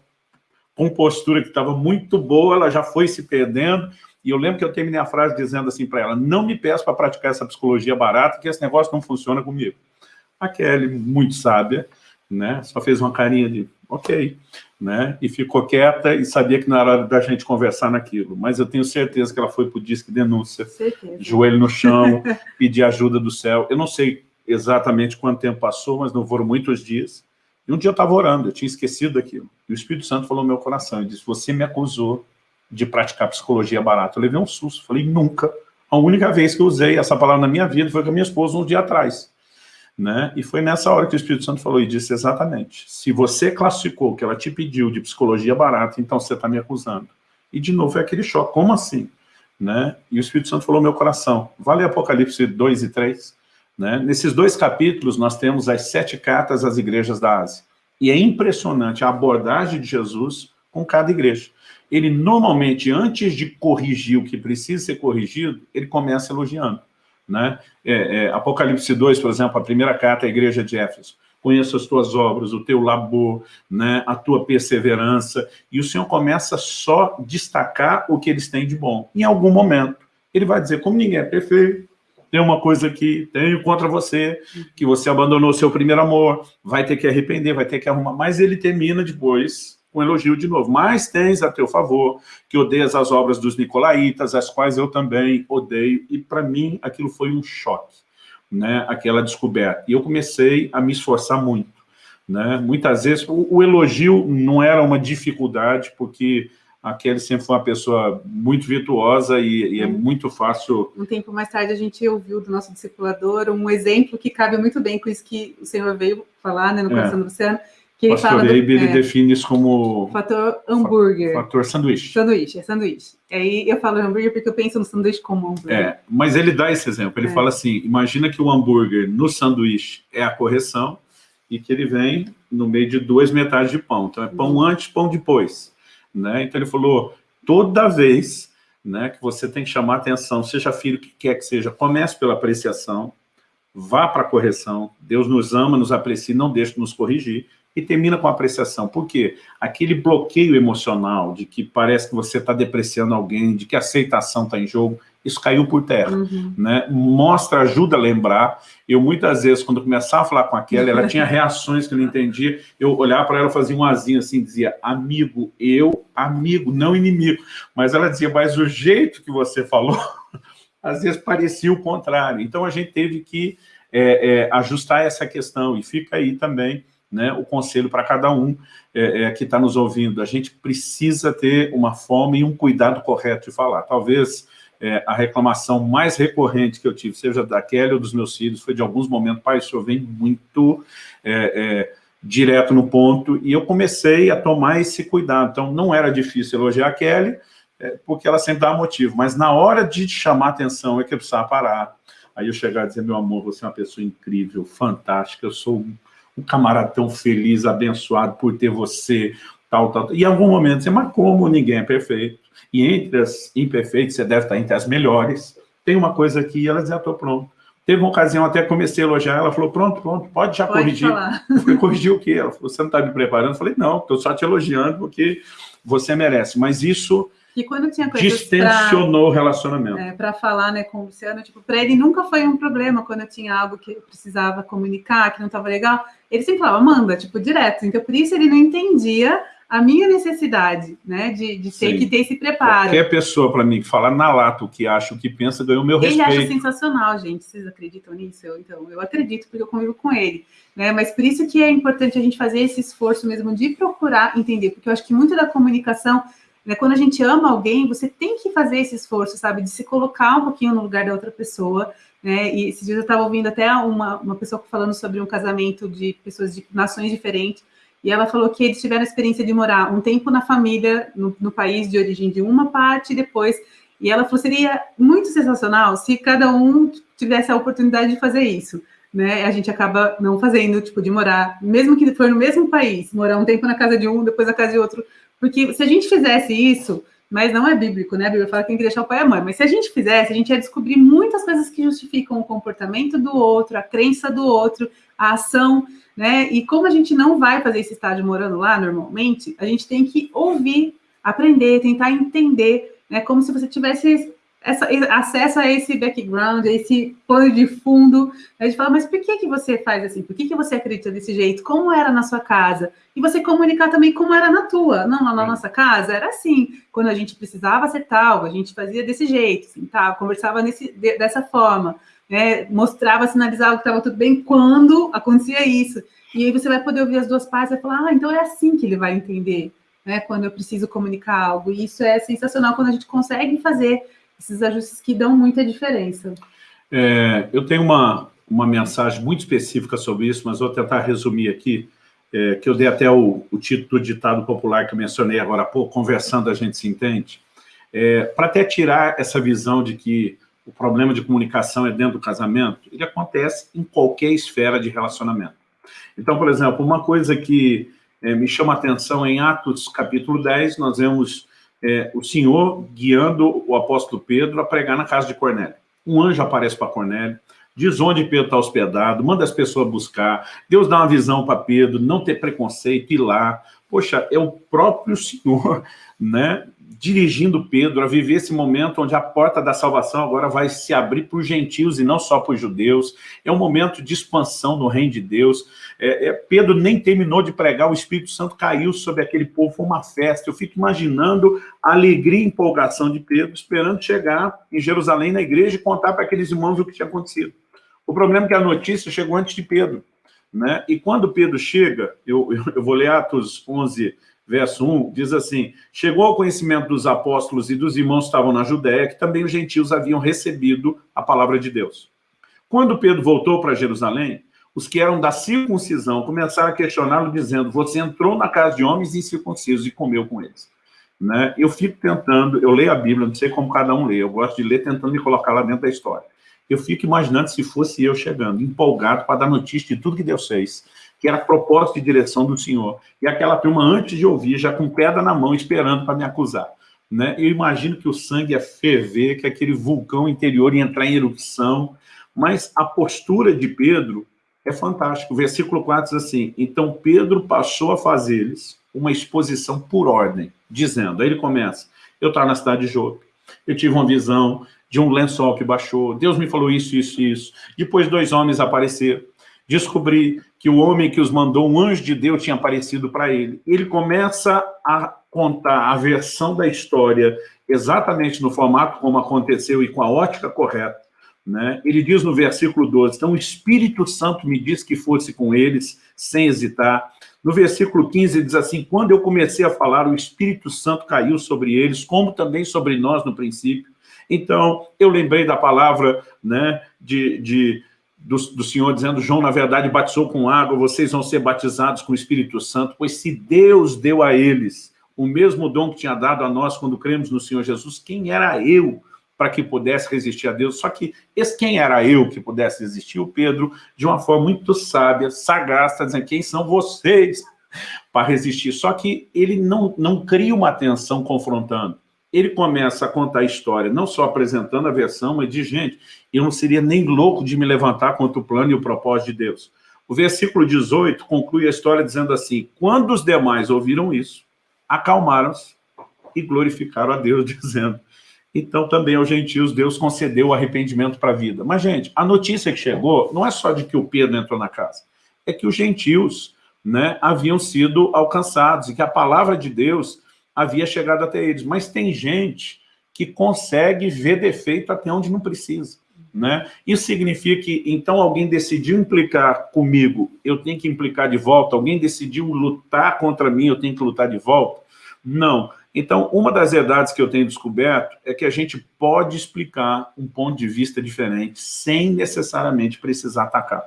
compostura que estava muito boa, ela já foi se perdendo, e eu lembro que eu terminei a frase dizendo assim para ela, não me peço para praticar essa psicologia barata, que esse negócio não funciona comigo. A Kelly, muito sábia, né, só fez uma carinha de ok, né, e ficou quieta e sabia que não era hora da gente conversar naquilo. Mas eu tenho certeza que ela foi para o disque denúncia, certeza. joelho no chão, <laughs> pedir ajuda do céu. Eu não sei exatamente quanto tempo passou, mas não foram muitos dias. E um dia eu estava orando, eu tinha esquecido daquilo. E o Espírito Santo falou no meu coração, e disse, você me acusou de praticar psicologia barata. Eu levei um susto, falei, nunca. A única vez que eu usei essa palavra na minha vida foi com a minha esposa um dia atrás. Né? E foi nessa hora que o Espírito Santo falou e disse exatamente, se você classificou que ela te pediu de psicologia barata, então você está me acusando. E de novo é aquele choque, como assim? né? E o Espírito Santo falou meu coração. Vale Apocalipse 2 e 3. Né? Nesses dois capítulos, nós temos as sete cartas às igrejas da Ásia. E é impressionante a abordagem de Jesus com cada igreja. Ele, normalmente, antes de corrigir o que precisa ser corrigido, ele começa elogiando. Né? É, é, Apocalipse 2, por exemplo, a primeira carta à igreja de Éfeso conheço as tuas obras, o teu labor, né, a tua perseverança, e o Senhor começa só destacar o que eles têm de bom. Em algum momento, ele vai dizer, como ninguém é perfeito, tem uma coisa que tenho contra você, que você abandonou o seu primeiro amor, vai ter que arrepender, vai ter que arrumar, mas ele termina depois um elogio de novo. Mas tens a teu favor, que odeias as obras dos nicolaítas, as quais eu também odeio, e para mim aquilo foi um choque né, aquela descoberta. E eu comecei a me esforçar muito. Né? Muitas vezes, o, o elogio não era uma dificuldade, porque a Kelly sempre foi uma pessoa muito virtuosa e, e, é muito fácil... Um tempo mais tarde a gente ouviu do nosso discipulador um exemplo que cabe muito bem com isso que o senhor veio falar né, no coração é. do Luciano, que ele Pastor fala do, ele é, define isso como... Fator hambúrguer. Fator sanduíche. Sanduíche, é sanduíche. Aí eu falo hambúrguer porque eu penso no sanduíche como hambúrguer. É, mas ele dá esse exemplo. Ele é. fala assim, imagina que o hambúrguer no sanduíche é a correção e que ele vem no meio de duas metades de pão. Então é pão uhum. antes, pão depois. Né? Então ele falou, toda vez né, que você tem que chamar atenção, seja filho que quer que seja, comece pela apreciação, vá para a correção. Deus nos ama, nos aprecia, não deixe de nos corrigir e termina com apreciação. Por quê? Aquele bloqueio emocional de que parece que você está depreciando alguém, de que a aceitação está em jogo, isso caiu por terra. Uhum. Né? Mostra, ajuda a lembrar. Eu, muitas vezes, quando começava a falar com aquela, ela tinha <laughs> reações que eu não entendia. Eu olhava para ela, fazia um azinho assim, dizia, amigo, eu, amigo, não inimigo. Mas ela dizia, mas o jeito que você falou, <laughs> às vezes parecia o contrário. Então, a gente teve que é, é, ajustar essa questão. E fica aí também né, o conselho para cada um é, é, que está nos ouvindo. A gente precisa ter uma forma e um cuidado correto de falar. Talvez é, a reclamação mais recorrente que eu tive, seja da Kelly ou dos meus filhos, foi de alguns momentos, pai, o senhor vem muito é, é, direto no ponto, e eu comecei a tomar esse cuidado. Então, não era difícil elogiar a Kelly, é, porque ela sempre dá motivo, mas na hora de chamar atenção é que eu precisava parar. Aí eu chegar e dizer, meu amor, você é uma pessoa incrível, fantástica, eu sou um camarada tão feliz, abençoado por ter você, tal, tal. E em algum momento você, mas como ninguém é perfeito? E entre as imperfeitas, você deve estar entre as melhores. Tem uma coisa aqui, e ela dizia, estou pronto. Teve uma ocasião, até comecei a elogiar, ela falou, pronto, pronto, pode já pode corrigir. Falar. Eu falei, corrigir o quê? Ela falou, você não está me preparando? Eu falei, não, estou só te elogiando porque você merece. Mas isso que quando tinha coisas Distensionou pra, o relacionamento. É, para falar né, com o Luciano, tipo, para ele nunca foi um problema quando eu tinha algo que eu precisava comunicar, que não estava legal. Ele sempre falava, manda, tipo, direto. Então, por isso ele não entendia a minha necessidade, né, de, de ter Sim. que ter esse preparo. Qualquer pessoa, para mim, que fala na lata o que acha, o que pensa, ganhou o meu respeito. Ele acha sensacional, gente. Vocês acreditam nisso? Eu, então, eu acredito, porque eu convivo com ele. Né? Mas por isso que é importante a gente fazer esse esforço mesmo de procurar entender, porque eu acho que muito da comunicação né? Quando a gente ama alguém, você tem que fazer esse esforço, sabe? De se colocar um pouquinho no lugar da outra pessoa, né? E esses dias eu estava ouvindo até uma, uma pessoa falando sobre um casamento de pessoas de nações diferentes, e ela falou que eles tiveram a experiência de morar um tempo na família, no, no país de origem de uma parte, e depois... E ela falou, seria muito sensacional se cada um tivesse a oportunidade de fazer isso. Né, a gente acaba não fazendo, tipo, de morar, mesmo que for no mesmo país, morar um tempo na casa de um, depois na casa de outro, porque se a gente fizesse isso, mas não é bíblico, né? A Bíblia fala que tem que deixar o pai e a mãe. Mas se a gente fizesse, a gente ia descobrir muitas coisas que justificam o comportamento do outro, a crença do outro, a ação, né? E como a gente não vai fazer esse estágio morando lá normalmente, a gente tem que ouvir, aprender, tentar entender, né? Como se você tivesse essa, acesso a esse background, a esse plano de fundo, a gente fala, mas por que, que você faz assim? Por que, que você acredita desse jeito? Como era na sua casa? E você comunicar também como era na tua. Não, na nossa casa era assim, quando a gente precisava acertar algo, a gente fazia desse jeito, assim, tá? conversava nesse, dessa forma, né? mostrava, sinalizava que estava tudo bem quando acontecia isso. E aí você vai poder ouvir as duas partes e falar, ah, então é assim que ele vai entender, né? quando eu preciso comunicar algo. E isso é sensacional quando a gente consegue fazer esses ajustes que dão muita diferença. É, eu tenho uma, uma mensagem muito específica sobre isso, mas vou tentar resumir aqui, é, que eu dei até o, o título do ditado popular que eu mencionei agora há pouco, conversando a gente se entende. é, para até tirar essa visão de que o problema de comunicação é dentro do casamento, ele acontece em qualquer esfera de relacionamento. Então, por exemplo, uma coisa que é, me chama a atenção em Atos capítulo 10, nós vemos é, o Senhor guiando o apóstolo Pedro a pregar na casa de Cornélio. Um anjo aparece para Cornélio, diz onde Pedro está hospedado, manda as pessoas buscar, Deus dá uma visão para Pedro, não ter preconceito, ir lá. Poxa, é o próprio Senhor, <laughs> né, dirigindo Pedro a viver esse momento onde a porta da salvação agora vai se abrir para os gentios e não só para os judeus. É um momento de expansão no reino de Deus. É, é, Pedro nem terminou de pregar, o Espírito Santo caiu sobre aquele povo, foi uma festa. Eu fico imaginando a alegria e empolgação de Pedro, esperando chegar em Jerusalém, na igreja, e contar para aqueles irmãos o que tinha acontecido. O problema é que a notícia chegou antes de Pedro. Né? E quando Pedro chega, eu, eu, vou ler Atos 11, verso 1, diz assim, chegou ao conhecimento dos apóstolos e dos irmãos que estavam na Judéia, que também os gentios haviam recebido a palavra de Deus. Quando Pedro voltou para Jerusalém, os que eram da circuncisão começaram a questioná-lo, dizendo, você entrou na casa de homens incircuncisos e comeu com eles. Né? Eu fico tentando, eu leio a Bíblia, não sei como cada um lê, eu gosto de ler tentando me colocar lá dentro da história. Eu fico imaginando se fosse eu chegando, empolgado para dar notícia de tudo que Deus fez que era propósito e direção do Senhor. E aquela turma, antes de ouvir, já com pedra na mão, esperando para me acusar. Né? Eu imagino que o sangue ia ferver, que aquele vulcão interior ia entrar em erupção, mas a postura de Pedro é fantástica. O versículo 4 diz assim, então Pedro passou a fazer-lhes uma exposição por ordem, dizendo, aí ele começa, eu estava na cidade de Jope, eu tive uma visão de um lençol que baixou, Deus me falou isso, isso, isso. Depois dois homens apareceram, descobri que o homem que os mandou, um anjo de Deus, tinha aparecido para ele. Ele começa a contar a versão da história exatamente no formato como aconteceu e com a ótica correta. Né? Ele diz no versículo 12, então o Espírito Santo me disse que fosse com eles, sem hesitar. No versículo 15 ele diz assim, quando eu comecei a falar, o Espírito Santo caiu sobre eles, como também sobre nós no princípio. Então, eu lembrei da palavra né, de, de do, do, Senhor dizendo, João, na verdade, batizou com água, vocês vão ser batizados com o Espírito Santo, pois se Deus deu a eles o mesmo dom que tinha dado a nós quando cremos no Senhor Jesus, quem era eu para que pudesse resistir a Deus? Só que esse quem era eu que pudesse resistir? O Pedro, de uma forma muito sábia, sagaz, está dizendo, quem são vocês para resistir? Só que ele não, não cria uma tensão confrontando ele começa a contar a história, não só apresentando a versão, mas diz, gente, eu não seria nem louco de me levantar contra o plano e o propósito de Deus. O versículo 18 conclui a história dizendo assim, quando os demais ouviram isso, acalmaram-se e glorificaram a Deus, <laughs> dizendo, então também aos gentios Deus concedeu o arrependimento para a vida. Mas, gente, a notícia que chegou não é só de que o Pedro entrou na casa, é que os gentios né, haviam sido alcançados e que a palavra de Deus havia chegado até eles. Mas tem gente que consegue ver defeito até onde não precisa. Né? Isso significa que, então, alguém decidiu implicar comigo, eu tenho que implicar de volta? Alguém decidiu lutar contra mim, eu tenho que lutar de volta? Não. Então, uma das verdades que eu tenho descoberto é que a gente pode explicar um ponto de vista diferente sem necessariamente precisar atacar.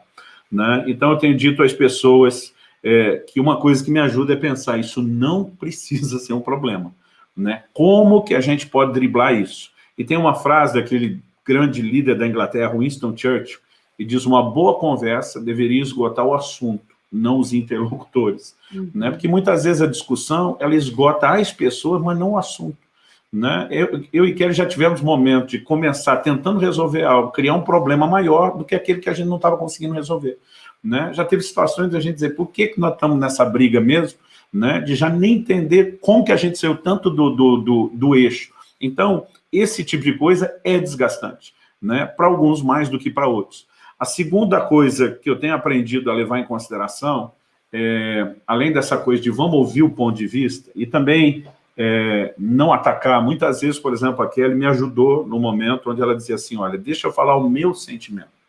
Né? Então, eu tenho dito às pessoas é, que uma coisa que me ajuda é pensar, isso não precisa ser um problema. Né? Como que a gente pode driblar isso? E tem uma frase daquele grande líder da Inglaterra, Winston Churchill, que diz uma boa conversa deveria esgotar o assunto, não os interlocutores. Uhum. Né? Porque muitas vezes a discussão, ela esgota as pessoas, mas não o assunto. Né? Eu, eu e Kelly já tivemos momentos de começar tentando resolver algo, criar um problema maior do que aquele que a gente não estava conseguindo resolver. Né? Já teve situações de a gente dizer, por que, que nós estamos nessa briga mesmo? Né? De já nem entender como que a gente saiu tanto do, do, do, do eixo. Então, esse tipo de coisa é desgastante, né? para alguns mais do que para outros. A segunda coisa que eu tenho aprendido a levar em consideração, é, além dessa coisa de vamos ouvir o ponto de vista, e também é, não atacar, muitas vezes, por exemplo, a Kelly me ajudou no momento onde ela dizia assim, olha, deixa eu falar o meu sentimento.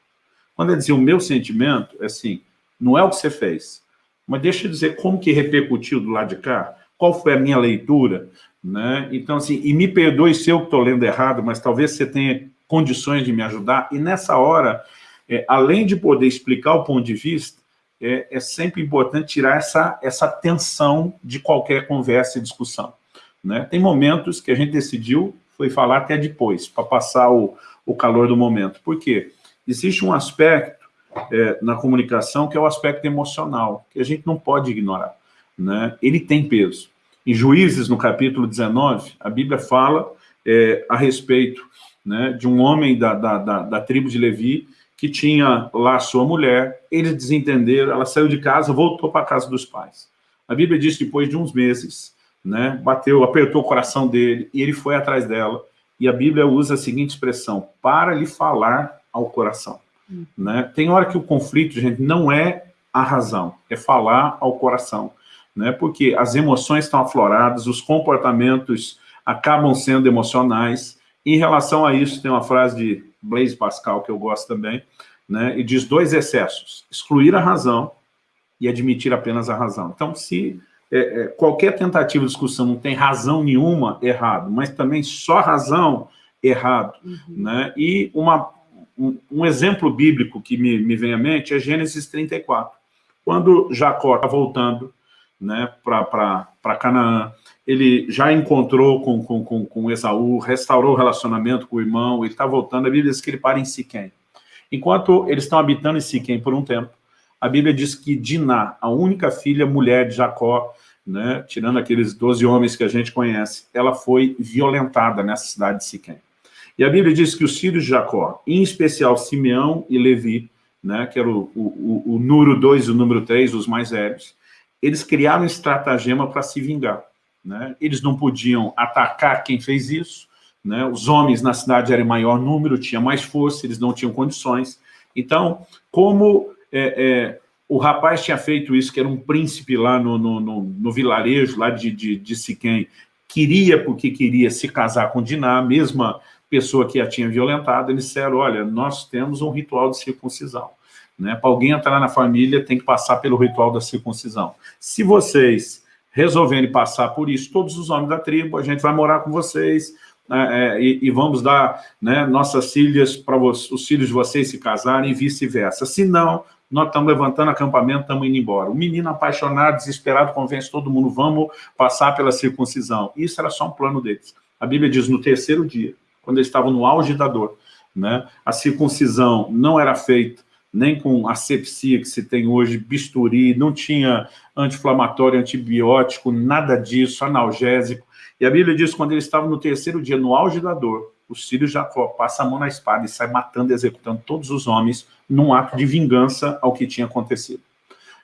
Quando ele dizia o meu sentimento, é assim, não é o que você fez, mas deixa eu dizer como que repercutiu do lado de cá, qual foi a minha leitura, né? Então, assim, e me perdoe se eu estou lendo errado, mas talvez você tenha condições de me ajudar, e nessa hora, é, além de poder explicar o ponto de vista, é, é, sempre importante tirar essa, essa tensão de qualquer conversa e discussão. Né? Tem momentos que a gente decidiu foi falar até depois, para passar o, o calor do momento. Por quê? Existe um aspecto é, na comunicação que é o aspecto emocional, que a gente não pode ignorar. Né? Ele tem peso. Em Juízes, no capítulo 19, a Bíblia fala é, a respeito né, de um homem da, da, da, da tribo de Levi que tinha lá sua mulher, eles desentenderam, ela saiu de casa, voltou para a casa dos pais. A Bíblia diz que depois de uns meses, né, bateu, apertou o coração dele, e ele foi atrás dela, e a Bíblia usa a seguinte expressão, para lhe falar ao coração. Hum. Né? Tem hora que o conflito, gente, não é a razão, é falar ao coração. Né? Porque as emoções estão afloradas, os comportamentos acabam sendo emocionais. Em relação a isso, tem uma frase de Blaise Pascal, que eu gosto também, né, e diz dois excessos, excluir a razão e admitir apenas a razão. Então, se é, é, qualquer tentativa de discussão não tem razão nenhuma, errado, mas também só razão, errado. Uhum. Né? E uma, um, um, exemplo bíblico que me, me vem à mente é Gênesis 34. Quando Jacó está voltando né, para Canaã, ele já encontrou com, com, com, com Esaú, restaurou o relacionamento com o irmão, ele está voltando, a Bíblia diz que ele para em Siquém. Enquanto eles estão habitando em Siquém por um tempo, a Bíblia diz que Diná, a única filha mulher de Jacó, né, tirando aqueles 12 homens que a gente conhece, ela foi violentada nessa cidade de Siquém. E a Bíblia diz que os filhos de Jacó, em especial Simeão e Levi, né, que era o, o, o, o número 2 e o número 3, os mais velhos, eles criaram um estratagema para se vingar. Né? Eles não podiam atacar quem fez isso, né? os homens na cidade eram em maior número, tinha mais força, eles não tinham condições. Então, como é, é, o rapaz tinha feito isso, que era um príncipe lá no, no, no, no vilarejo, lá de, de, de Siquém, queria, porque queria se casar com Diná, mesma pessoa que a tinha violentado, eles disseram, olha, nós temos um ritual de circuncisão. Né? Para alguém entrar na família, tem que passar pelo ritual da circuncisão. Se vocês resolvendo passar por isso, todos os homens da tribo, a gente vai morar com vocês, né, é, e, e, vamos dar né, nossas filhas para os filhos de vocês se casarem e vice-versa. Se não, nós estamos levantando acampamento, estamos indo embora. O menino apaixonado, desesperado, convence todo mundo, vamos passar pela circuncisão. Isso era só um plano deles. A Bíblia diz, no terceiro dia, quando eles estavam no auge da dor, né, a circuncisão não era feita nem com asepsia que se tem hoje, bisturi, não tinha anti-inflamatório, antibiótico, nada disso, analgésico. E a Bíblia diz quando eles estavam no terceiro dia, no auge da dor, os filhos de Jacó passam a mão na espada e sai matando e executando todos os homens num ato de vingança ao que tinha acontecido.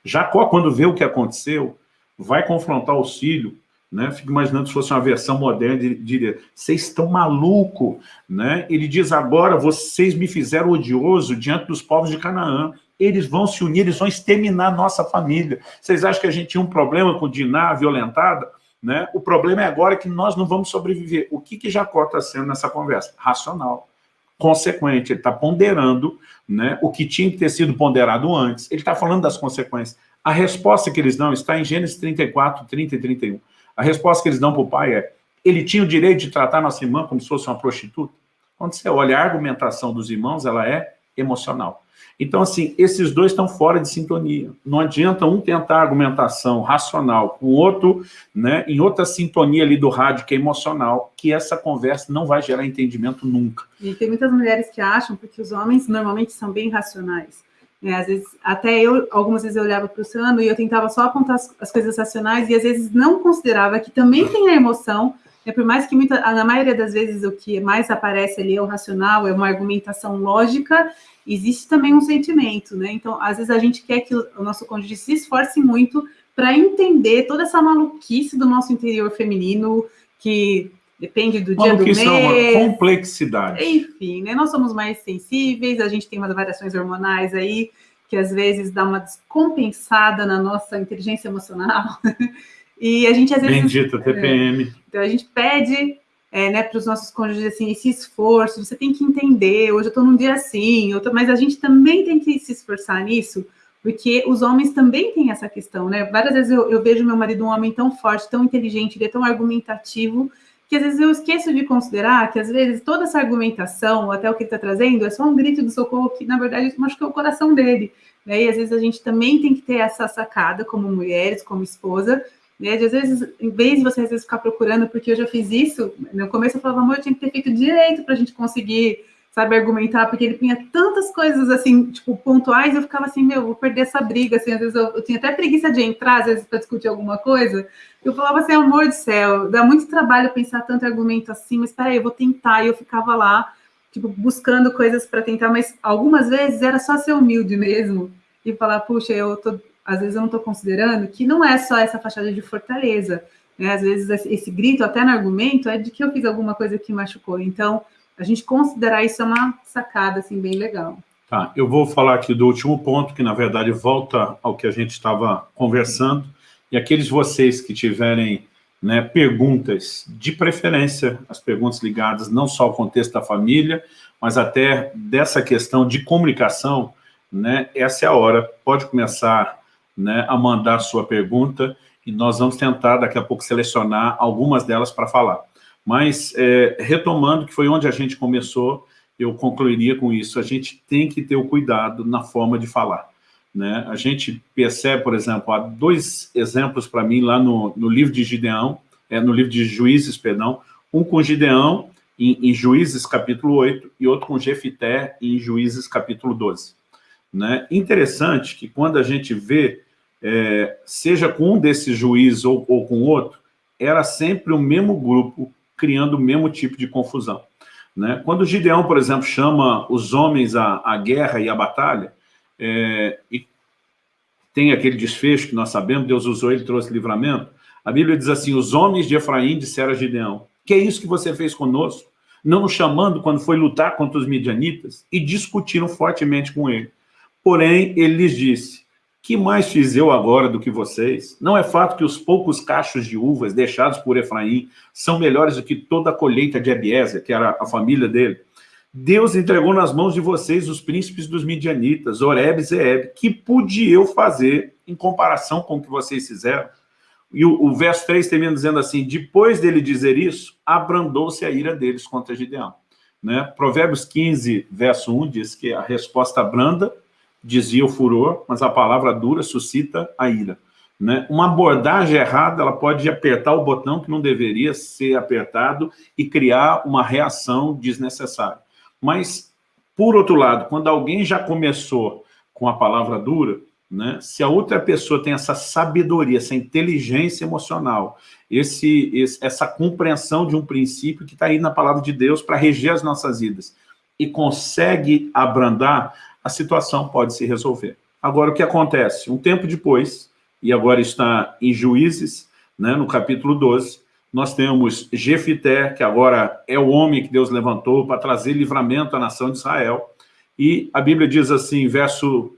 Jacó, quando vê o que aconteceu, vai confrontar os filhos né? Fico imaginando se fosse uma versão moderna, diria, vocês estão maluco, né? Ele diz agora, vocês me fizeram odioso diante dos povos de Canaã, eles vão se unir, eles vão exterminar nossa família. Vocês acham que a gente tinha um problema com Diná violentada? Né? O problema é agora que nós não vamos sobreviver. O que, que Jacó está sendo nessa conversa? Racional, consequente, ele está ponderando né, o que tinha que ter sido ponderado antes, ele está falando das consequências. A resposta que eles dão está em Gênesis 34, 30 e 31. A resposta que eles dão para o pai é, ele tinha o direito de tratar nossa irmã como se fosse uma prostituta? Quando você olha a argumentação dos irmãos, ela é emocional. Então, assim, esses dois estão fora de sintonia. Não adianta um tentar argumentação racional com o outro, né, em outra sintonia ali do rádio, que é emocional, que essa conversa não vai gerar entendimento nunca. E tem muitas mulheres que acham, porque os homens normalmente são bem racionais, é, às vezes, até eu, algumas vezes eu olhava para o Sano e eu tentava só apontar as, as, coisas racionais e às vezes não considerava que também tem a emoção, né, por mais que muita, na maioria das vezes o que mais aparece ali é o racional, é uma argumentação lógica, existe também um sentimento, né? Então, às vezes a gente quer que o nosso cônjuge se esforce muito para entender toda essa maluquice do nosso interior feminino, que Depende do dia do mês. Isso é uma complexidade. Enfim, né? Nós somos mais sensíveis, a gente tem umas variações hormonais aí, que às vezes dá uma descompensada na nossa inteligência emocional. <laughs> e a gente às vezes... Bendita TPM. É, então a gente pede é, né, para os nossos cônjuges assim, esse esforço, você tem que entender, hoje eu estou num dia assim, tô... mas a gente também tem que se esforçar nisso, porque os homens também têm essa questão, né? Várias vezes eu, eu vejo meu marido um homem tão forte, tão inteligente, ele é tão argumentativo, que às vezes eu esqueço de considerar que às vezes toda essa argumentação, até o que ele está trazendo, é só um grito de socorro que, na verdade, machucou o coração dele. Né? E às vezes a gente também tem que ter essa sacada, como mulheres, como esposa, né? De, às vezes, em vez de você às vezes ficar procurando, porque eu já fiz isso, no começo eu falava, amor, eu tinha que ter feito direito para a gente conseguir, sabe, argumentar, porque ele punha tantas coisas, assim, tipo, pontuais, eu ficava assim, meu, vou perder essa briga, assim, às vezes eu, eu tinha até preguiça de entrar, às vezes, para discutir alguma coisa, eu falava assim, amor do céu, dá muito trabalho pensar tanto argumento assim, mas peraí, eu vou tentar, e eu ficava lá, tipo, buscando coisas para tentar, mas algumas vezes era só ser humilde mesmo, e falar, puxa, eu tô às vezes eu não estou considerando que não é só essa fachada de fortaleza. Né? Às vezes esse grito, até no argumento, é de que eu fiz alguma coisa que machucou. Então, a gente considerar isso é uma sacada assim, bem legal. Tá, eu vou falar aqui do último ponto, que na verdade volta ao que a gente estava conversando, e aqueles vocês que tiverem né, perguntas, de preferência, as perguntas ligadas não só ao contexto da família, mas até dessa questão de comunicação, né, essa é a hora, pode começar né, a mandar sua pergunta e nós vamos tentar daqui a pouco selecionar algumas delas para falar. Mas, é, retomando, que foi onde a gente começou, eu concluiria com isso, a gente tem que ter o cuidado na forma de falar. Né? A gente percebe, por exemplo, há dois exemplos para mim lá no, no livro de Gideão, é, no livro de Juízes, perdão, um com Gideão em, em Juízes capítulo 8 e outro com Jefité em Juízes capítulo 12. Né? Interessante que quando a gente vê é, seja com um desses juízes ou, ou com outro, era sempre o mesmo grupo criando o mesmo tipo de confusão. Né? Quando Gideão, por exemplo, chama os homens à, à guerra e à batalha, é, e tem aquele desfecho que nós sabemos, Deus usou ele, trouxe livramento, a Bíblia diz assim, os homens de Efraim disseram a Gideão, que é isso que você fez conosco? Não nos chamando quando foi lutar contra os midianitas? E discutiram fortemente com ele. Porém, ele lhes disse, que mais fiz eu agora do que vocês? Não é fato que os poucos cachos de uvas deixados por Efraim são melhores do que toda a colheita de Ebiezer, que era a família dele? Deus entregou nas mãos de vocês os príncipes dos midianitas, Oreb e Zeeb. Que pude eu fazer em comparação com o que vocês fizeram? E o, o verso 3 termina dizendo assim, depois dele dizer isso, abrandou-se a ira deles contra Gideão. Né? Provérbios 15, verso 1, diz que a resposta branda dizia o furor, mas a palavra dura suscita a ira. Né? Uma abordagem errada, ela pode apertar o botão que não deveria ser apertado e criar uma reação desnecessária. Mas, por outro lado, quando alguém já começou com a palavra dura, né, se a outra pessoa tem essa sabedoria, essa inteligência emocional, esse, esse essa compreensão de um princípio que está aí na palavra de Deus para reger as nossas vidas, e consegue abrandar, a situação pode se resolver. Agora, o que acontece? Um tempo depois, e agora está em Juízes, né, no capítulo 12, nós temos Jefité, que agora é o homem que Deus levantou para trazer livramento à nação de Israel, e a Bíblia diz assim, verso,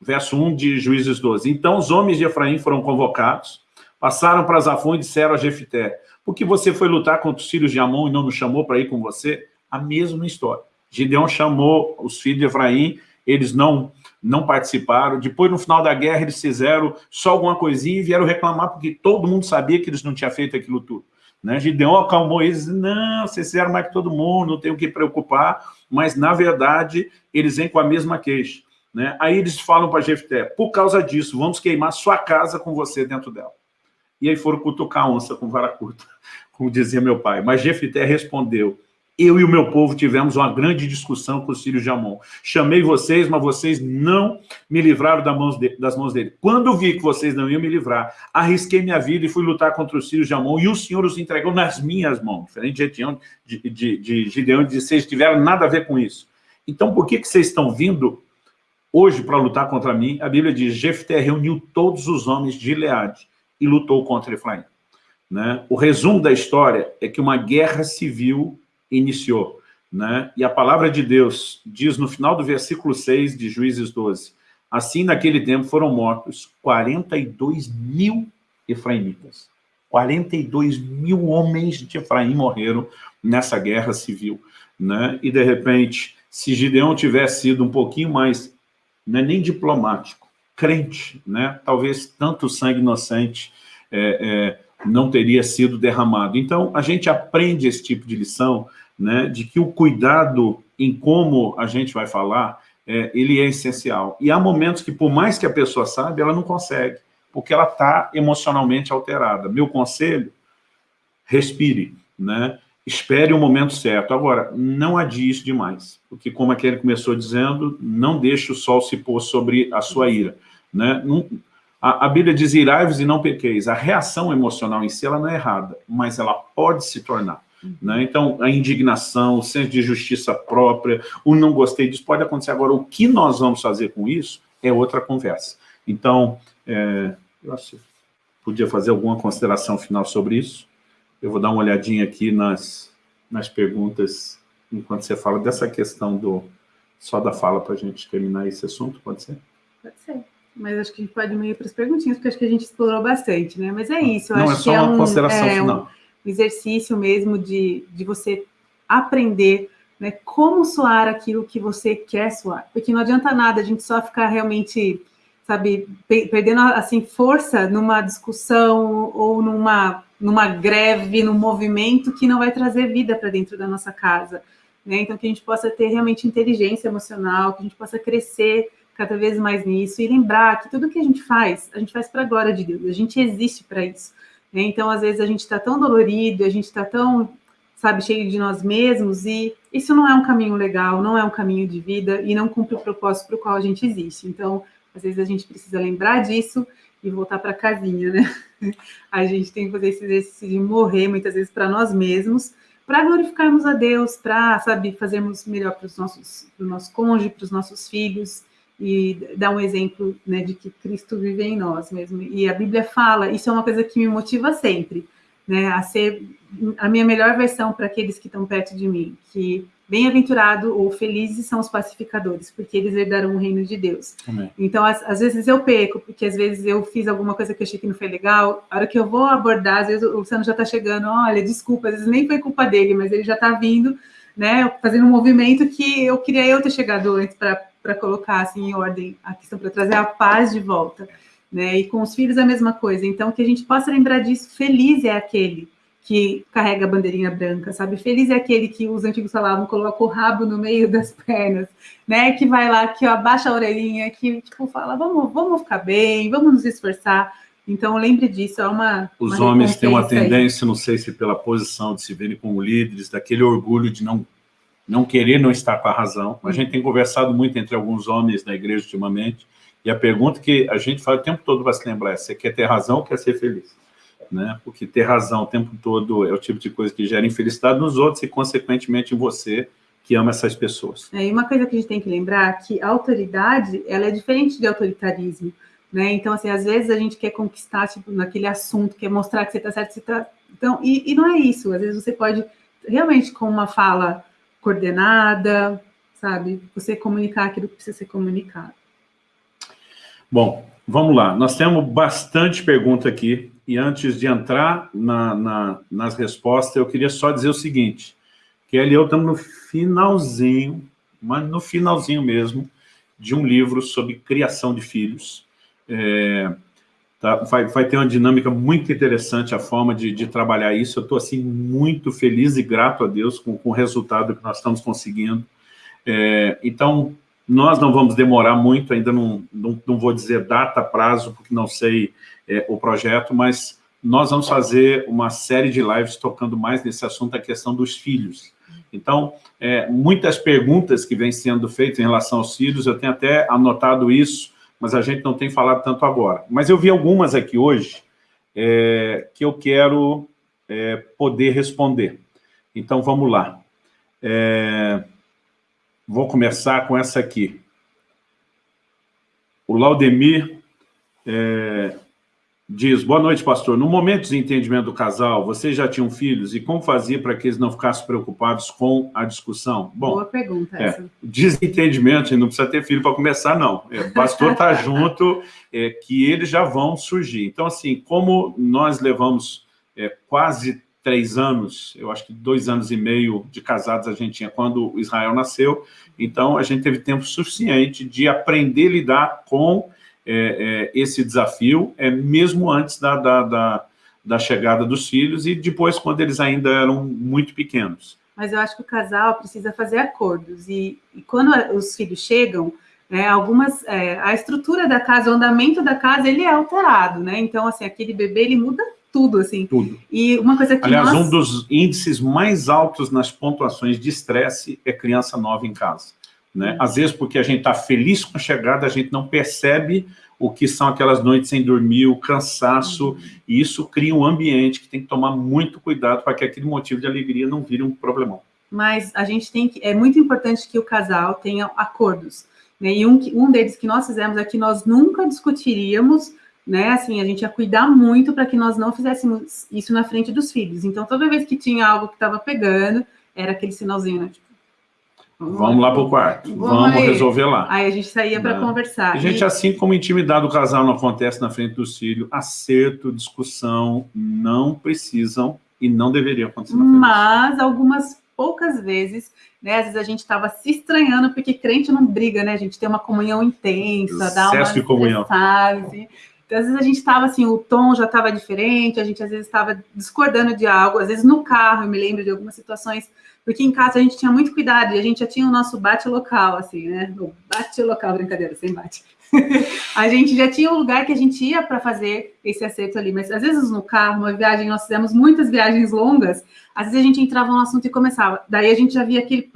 verso 1 de Juízes 12, Então os homens de Efraim foram convocados, passaram para Zafon e disseram a Jefité, por que você foi lutar contra os filhos de Amon e não nos chamou para ir com você? A mesma história. Gideão chamou os filhos de Efraim eles não, não participaram. Depois, no final da guerra, eles fizeram só alguma coisinha e vieram reclamar, porque todo mundo sabia que eles não tinham feito aquilo tudo. Né? Gideon acalmou eles, não, vocês fizeram mais que todo mundo, não tem o que preocupar, mas, na verdade, eles vêm com a mesma queixa. Né? Aí eles falam para Jefté, por causa disso, vamos queimar sua casa com você dentro dela. E aí foram cutucar a onça com vara curta, <laughs> como dizia meu pai. Mas Jefté respondeu, eu e o meu povo tivemos uma grande discussão com os filhos de Amon. Chamei vocês, mas vocês não me livraram das mãos dele. Quando vi que vocês não iam me livrar, arrisquei minha vida e fui lutar contra os filhos de Amon, e o Senhor os entregou nas minhas mãos. Diferente de, de, de, de Gideão, de vocês tiveram nada a ver com isso. Então, por que, que vocês estão vindo hoje para lutar contra mim? A Bíblia diz, Jefté reuniu todos os homens de Leade e lutou contra Efraim. Né? O resumo da história é que uma guerra civil iniciou. Né? E a palavra de Deus diz no final do versículo 6 de Juízes 12, assim naquele tempo foram mortos 42 mil efraimitas. 42 mil homens de Efraim morreram nessa guerra civil. Né? E, de repente, se Gideão tivesse sido um pouquinho mais, não é nem diplomático, crente, né? talvez tanto sangue inocente é, é, não teria sido derramado. Então, a gente aprende esse tipo de lição né, de que o cuidado em como a gente vai falar, é, ele é essencial. E há momentos que, por mais que a pessoa saiba, ela não consegue. porque ela está emocionalmente alterada. Meu conselho, respire, né? espere o momento certo. Agora, não adie isso demais, porque como aquele começou dizendo, não deixe o sol se pôr sobre a sua ira. Né? Não, a, a, Bíblia diz, irai-vos e não pequeis. A reação emocional em si, ela não é errada, mas ela pode se tornar. Né? Então, a indignação, o senso de justiça própria, o não gostei disso, pode acontecer. Agora, o que nós vamos fazer com isso é outra conversa. Então, é, eu acho que podia fazer alguma consideração final sobre isso. Eu vou dar uma olhadinha aqui nas, nas perguntas, enquanto você fala dessa questão do só da fala para a gente terminar esse assunto, pode ser? Pode ser. Mas acho que a gente pode ir para as perguntinhas, porque acho que a gente explorou bastante, né? Mas é isso. Não, acho é só que uma é um, consideração é final. Um exercício mesmo de, de você aprender né, como soar aquilo que você quer soar. Porque não adianta nada a gente só ficar realmente, sabe, perdendo assim força numa discussão ou numa numa greve, num movimento que não vai trazer vida para dentro da nossa casa. Né? Então, que a gente possa ter realmente inteligência emocional, que a gente possa crescer cada vez mais nisso e lembrar que tudo que a gente faz, a gente faz para a glória de Deus, a gente existe para isso. Né? Então, às vezes, a gente está tão dolorido, a gente está tão, sabe, cheio de nós mesmos e isso não é um caminho legal, não é um caminho de vida e não cumpre o propósito para o qual a gente existe. Então, às vezes, a gente precisa lembrar disso e voltar para casinha, né? <laughs> A gente tem que fazer esse exercício de morrer muitas vezes para nós mesmos, para glorificarmos a Deus, para, sabe, fazermos melhor para os nossos, nosso cônjuge, para os nossos filhos e dar um exemplo, né, de que Cristo vive em nós mesmo. E a Bíblia fala, isso é uma coisa que me motiva sempre, né, a ser a minha melhor versão para aqueles que estão perto de mim, que Bem-aventurado ou felizes são os pacificadores, porque eles herdarão o reino de Deus. Amém. Então, às, às, vezes eu peco, porque às vezes eu fiz alguma coisa que eu achei que não foi legal. A hora que eu vou abordar, às vezes o Luciano já está chegando, olha, desculpa, às vezes nem foi culpa dele, mas ele já está vindo, né, fazendo um movimento que eu queria eu ter chegado antes para colocar assim em ordem a questão, para trazer a paz de volta. Né? E com os filhos a mesma coisa. Então, que a gente possa lembrar disso, feliz é aquele que carrega a bandeirinha branca, sabe? Feliz é aquele que os antigos falavam, coloca o rabo no meio das pernas, né? Que vai lá, que abaixa a orelhinha, que tipo fala, vamos, vamos ficar bem, vamos nos esforçar. Então lembre disso, é uma. Os uma homens têm uma tendência, aí. não sei se pela posição de se verem como líderes, daquele orgulho de não não querer não estar com a razão. A gente tem conversado muito entre alguns homens da igreja ultimamente, e a pergunta que a gente faz o tempo todo vai se lembrar é: você quer ter razão ou quer ser feliz? né? Porque ter razão o tempo todo é o tipo de coisa que gera infelicidade nos outros e, consequentemente, em você, que ama essas pessoas. É, e uma coisa que a gente tem que lembrar é que a autoridade, ela é diferente de autoritarismo, né? Então, assim, às vezes a gente quer conquistar, tipo, naquele assunto, quer mostrar que você está certo, você está... Então, e, e não é isso. Às vezes você pode, realmente, com uma fala coordenada, sabe? Você comunicar aquilo que precisa ser comunicado. Bom, vamos lá. Nós temos bastante pergunta aqui e antes de entrar na, na, nas respostas, eu queria só dizer o seguinte, que e eu estamos no finalzinho, mas no finalzinho mesmo, de um livro sobre criação de filhos. É, tá, vai, vai, ter uma dinâmica muito interessante a forma de, de trabalhar isso. Eu estou assim, muito feliz e grato a Deus com, com o resultado que nós estamos conseguindo. É, então, nós não vamos demorar muito, ainda não, não, não vou dizer data, prazo, porque não sei é, o projeto, mas nós vamos fazer uma série de lives tocando mais nesse assunto, a questão dos filhos. Então, é, muitas perguntas que vêm sendo feitas em relação aos filhos, eu tenho até anotado isso, mas a gente não tem falado tanto agora. Mas eu vi algumas aqui hoje é, que eu quero é, poder responder. Então, vamos lá. É, vou começar com essa aqui. O Laudemir é, diz, boa noite, pastor. No momento de desentendimento do casal, vocês já tinham filhos e como fazia para que eles não ficassem preocupados com a discussão? Bom, boa pergunta é, essa. Desentendimento, não precisa ter filho para começar, não. É, o pastor está <laughs> junto, é, que eles já vão surgir. Então, assim, como nós levamos é, quase três anos, eu acho que dois anos e meio de casados a gente tinha quando Israel nasceu, então a gente teve tempo suficiente de aprender a lidar com é, é, esse desafio, é, mesmo antes da, da, da, da, chegada dos filhos e depois quando eles ainda eram muito pequenos. Mas eu acho que o casal precisa fazer acordos e, e quando os filhos chegam, né, algumas, é, a estrutura da casa, o andamento da casa, ele é alterado, né? Então, assim, aquele bebê, ele muda tudo, assim. Tudo. E uma coisa que Aliás, nós... um dos índices mais altos nas pontuações de estresse é criança nova em casa. Né? Às vezes, porque a gente está feliz com a chegada, a gente não percebe o que são aquelas noites sem dormir, o cansaço, uhum. e isso cria um ambiente que tem que tomar muito cuidado para que aquele motivo de alegria não vire um problemão. Mas a gente tem que, é muito importante que o casal tenha acordos, né? E um, um deles que nós fizemos é que nós nunca discutiríamos, né? Assim, a gente ia cuidar muito para que nós não fizéssemos isso na frente dos filhos. Então, toda vez que tinha algo que estava pegando, era aquele sinalzinho, né? Tipo, Vamos lá para o quarto, vamos, vamos resolver lá. Aí a gente saía para né? conversar. A gente, e... assim como intimidade do casal não acontece na frente do filho, acerto, discussão, não precisam e não deveriam acontecer na frente Mas algumas poucas vezes, né, às vezes a gente estava se estranhando, porque crente não briga, né, a gente tem uma comunhão intensa, dá uma de comunhão. Assim. Às vezes a gente estava assim, o tom já estava diferente, a gente às vezes estava discordando de algo, às vezes no carro, eu me lembro de algumas situações porque em casa a gente tinha muito cuidado e a gente já tinha o nosso bate local, assim, né? O bate local, brincadeira, sem bate. <laughs> a gente já tinha um lugar que a gente ia para fazer esse acerto ali, mas às vezes no carro, uma viagem, nós fizemos muitas viagens longas, às vezes a gente entrava no assunto e começava, daí a gente já via aquele,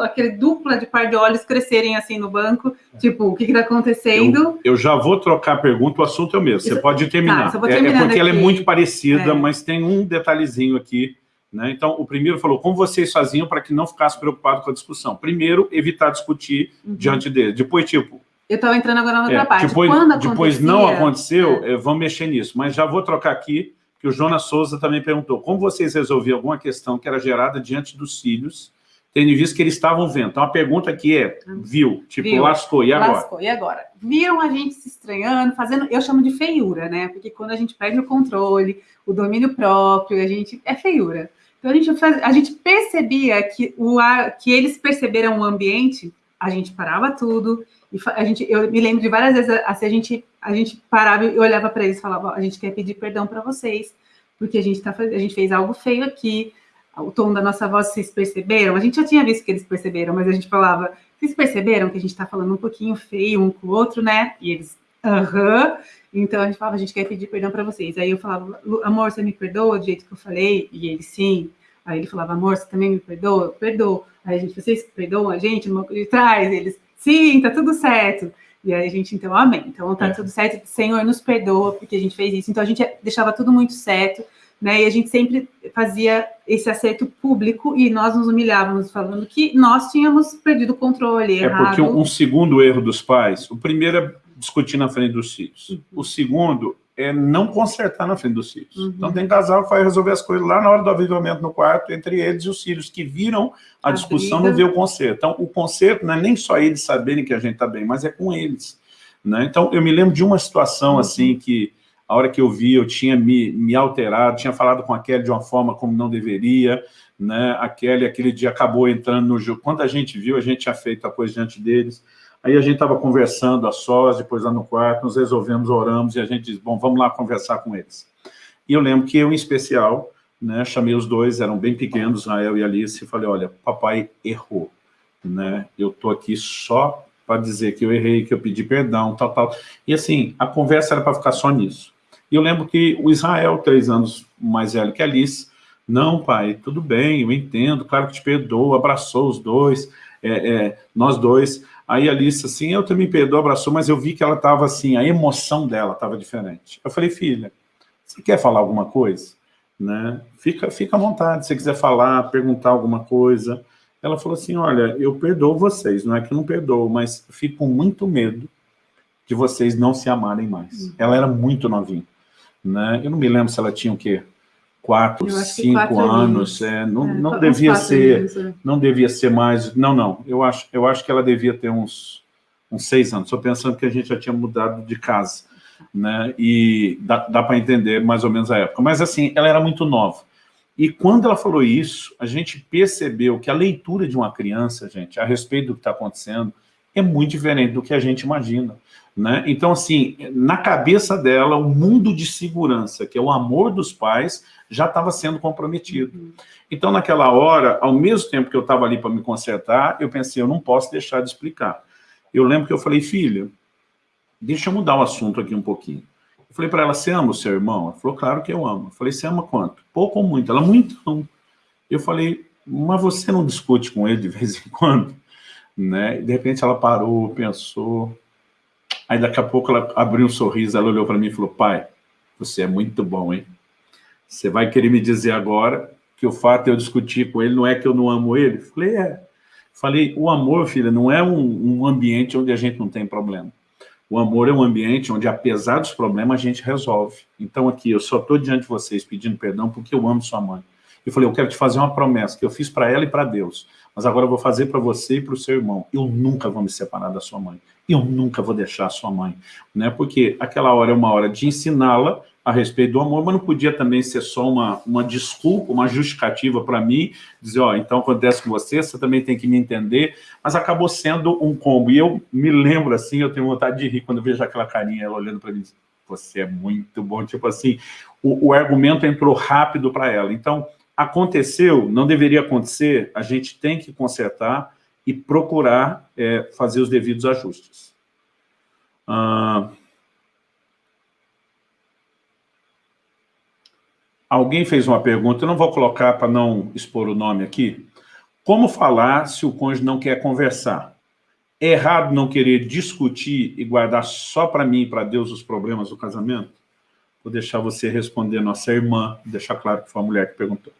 aquele dupla de par de olhos crescerem assim no banco, tipo, o que está acontecendo? Eu, eu, já vou trocar a pergunta, o assunto é o mesmo, Isso, você pode terminar. Tá, é, é, porque aqui. ela é muito parecida, é. mas tem um detalhezinho aqui né? Então, o primeiro falou, como vocês faziam para que não ficasse preocupado com a discussão? Primeiro, evitar discutir uhum. diante dele. Depois, tipo... Eu estava entrando agora na outra é, parte. Depois, Quando depois não aconteceu, é. vamos mexer nisso. Mas já vou trocar aqui, que o Jonas Souza também perguntou, como vocês resolviam alguma questão que era gerada diante dos filhos, tendo visto que eles estavam vendo? Então, a pergunta aqui é, viu? Tipo, viu. lascou, e agora? Lascou, e agora? Viram a gente se estranhando, fazendo... Eu chamo de feiura, né? Porque quando a gente perde o controle, o domínio próprio, a gente... É feiura. Então a gente, faz, a gente percebia que, o ar, que eles perceberam o ambiente, a gente parava tudo, e a gente, eu me lembro de várias vezes, assim, a gente, a gente parava e olhava para eles e falava, a gente quer pedir perdão para vocês, porque a gente, tá, a gente fez algo feio aqui, o tom da nossa voz, vocês perceberam? A gente já tinha visto que eles perceberam, mas a gente falava, vocês perceberam que a gente está falando um pouquinho feio um com o outro, né? E eles, aham. Então a gente falava, a gente quer pedir perdão para vocês. Aí eu falava, amor, você me perdoa do jeito que eu falei? E ele, sim. Aí ele falava, amor, você também me perdoa? Eu perdoo. Aí a gente, vocês perdoam a gente de trás? Eles, sim, tá tudo certo. E aí a gente, então, amém. Então tá é. tudo certo, Senhor nos perdoa, porque a gente fez isso. Então a gente deixava tudo muito certo, né? E a gente sempre fazia esse acerto público e nós nos humilhávamos falando que nós tínhamos perdido o controle. É errado. porque um segundo erro dos pais, o primeiro é discutir na frente dos filhos. Uhum. O segundo é não consertar na frente dos filhos. Uhum. Então tem casal que vai resolver as coisas lá na hora do avivamento no quarto, entre eles e os filhos, que viram a, a discussão, briga. não vê o conserto. Então o conserto não é nem só eles saberem que a gente está bem, mas é com eles. Né? Então eu me lembro de uma situação uhum. assim que a hora que eu vi, eu tinha me, me alterado, tinha falado com a Kelly de uma forma como não deveria, né? a Kelly aquele dia acabou entrando no jogo. Quando a gente viu, a gente tinha feito a coisa diante deles, Aí a gente estava conversando a sós, depois lá no quarto, nos resolvemos, oramos, e a gente disse, bom, vamos lá conversar com eles. E eu lembro que eu, em especial, né, chamei os dois, eram bem pequenos, Rael e Alice, e falei, olha, papai errou, né? Eu estou aqui só para dizer que eu errei, que eu pedi perdão, tal, tal. E assim, a conversa era para ficar só nisso. E eu lembro que o Israel, três anos mais velho que Alice, não, pai, tudo bem, eu entendo, claro que te perdoo, abraçou os dois, é, é, nós dois, Aí a Alice, assim, eu também perdoou, abraçou, mas eu vi que ela estava assim, a emoção dela estava diferente. Eu falei, filha, você quer falar alguma coisa? Né? Fica, fica à vontade, se você quiser falar, perguntar alguma coisa. Ela falou assim, olha, eu perdoo vocês, não é que eu não perdoo, mas fico com muito medo de vocês não se amarem mais. Uhum. Ela era muito novinha. Né? Eu não me lembro se ela tinha o quê? Quatro, cinco quatro anos, é, não, é, não devia ser, anos, é. não devia ser mais, não, não, eu acho, eu acho que ela devia ter uns, uns seis anos, estou pensando que a gente já tinha mudado de casa, né, e dá, dá para entender mais ou menos a época, mas assim, ela era muito nova, e quando ela falou isso, a gente percebeu que a leitura de uma criança, gente, a respeito do que está acontecendo, é muito diferente do que a gente imagina. Né? Então, assim, na cabeça dela, o mundo de segurança, que é o amor dos pais, já estava sendo comprometido. Uhum. Então, naquela hora, ao mesmo tempo que eu estava ali para me consertar, eu pensei, eu não posso deixar de explicar. eu lembro que eu falei, filha, deixa eu mudar o assunto aqui um pouquinho. Eu falei para ela, você ama o seu irmão? Ela falou, claro que eu amo. Eu falei, você ama quanto? Pouco ou muito? Ela, muito não. Eu falei, mas você não discute com ele de vez em quando? <laughs> Né? E de repente ela parou, pensou. Aí daqui a pouco ela abriu um sorriso, ela olhou para mim e falou, pai, você é muito bom, hein? Você vai querer me dizer agora que o fato de eu discutir com ele não é que eu não amo ele? Falei, é. Falei, o amor, filha, não é um, um ambiente onde a gente não tem problema. O amor é um ambiente onde, apesar dos problemas, a gente resolve. Então, aqui, eu só estou diante de vocês pedindo perdão porque eu amo sua mãe. Eu falei, eu quero te fazer uma promessa que eu fiz para ela e para Deus, mas agora eu vou fazer para você e para o seu irmão. Eu nunca vou me separar da sua mãe. Eu nunca vou deixar a sua mãe. Né? Porque aquela hora é uma hora de ensiná-la a respeito do amor, mas não podia também ser só uma, uma desculpa, uma justificativa para mim, dizer, ó, então acontece com você, você também tem que me entender, mas acabou sendo um combo. E eu me lembro assim, eu tenho vontade de rir quando eu vejo aquela carinha, ela olhando para mim, você é muito bom, tipo assim, o, o argumento entrou rápido para ela. Então, aconteceu, não deveria acontecer, a gente tem que consertar e procurar é, fazer os devidos ajustes. Ah, alguém fez uma pergunta, eu não vou colocar para não expor o nome aqui. Como falar se o cônjuge não quer conversar? É errado não querer discutir e guardar só para mim e para Deus os problemas do casamento? Vou deixar você responder, nossa irmã, deixar claro que foi a mulher que perguntou.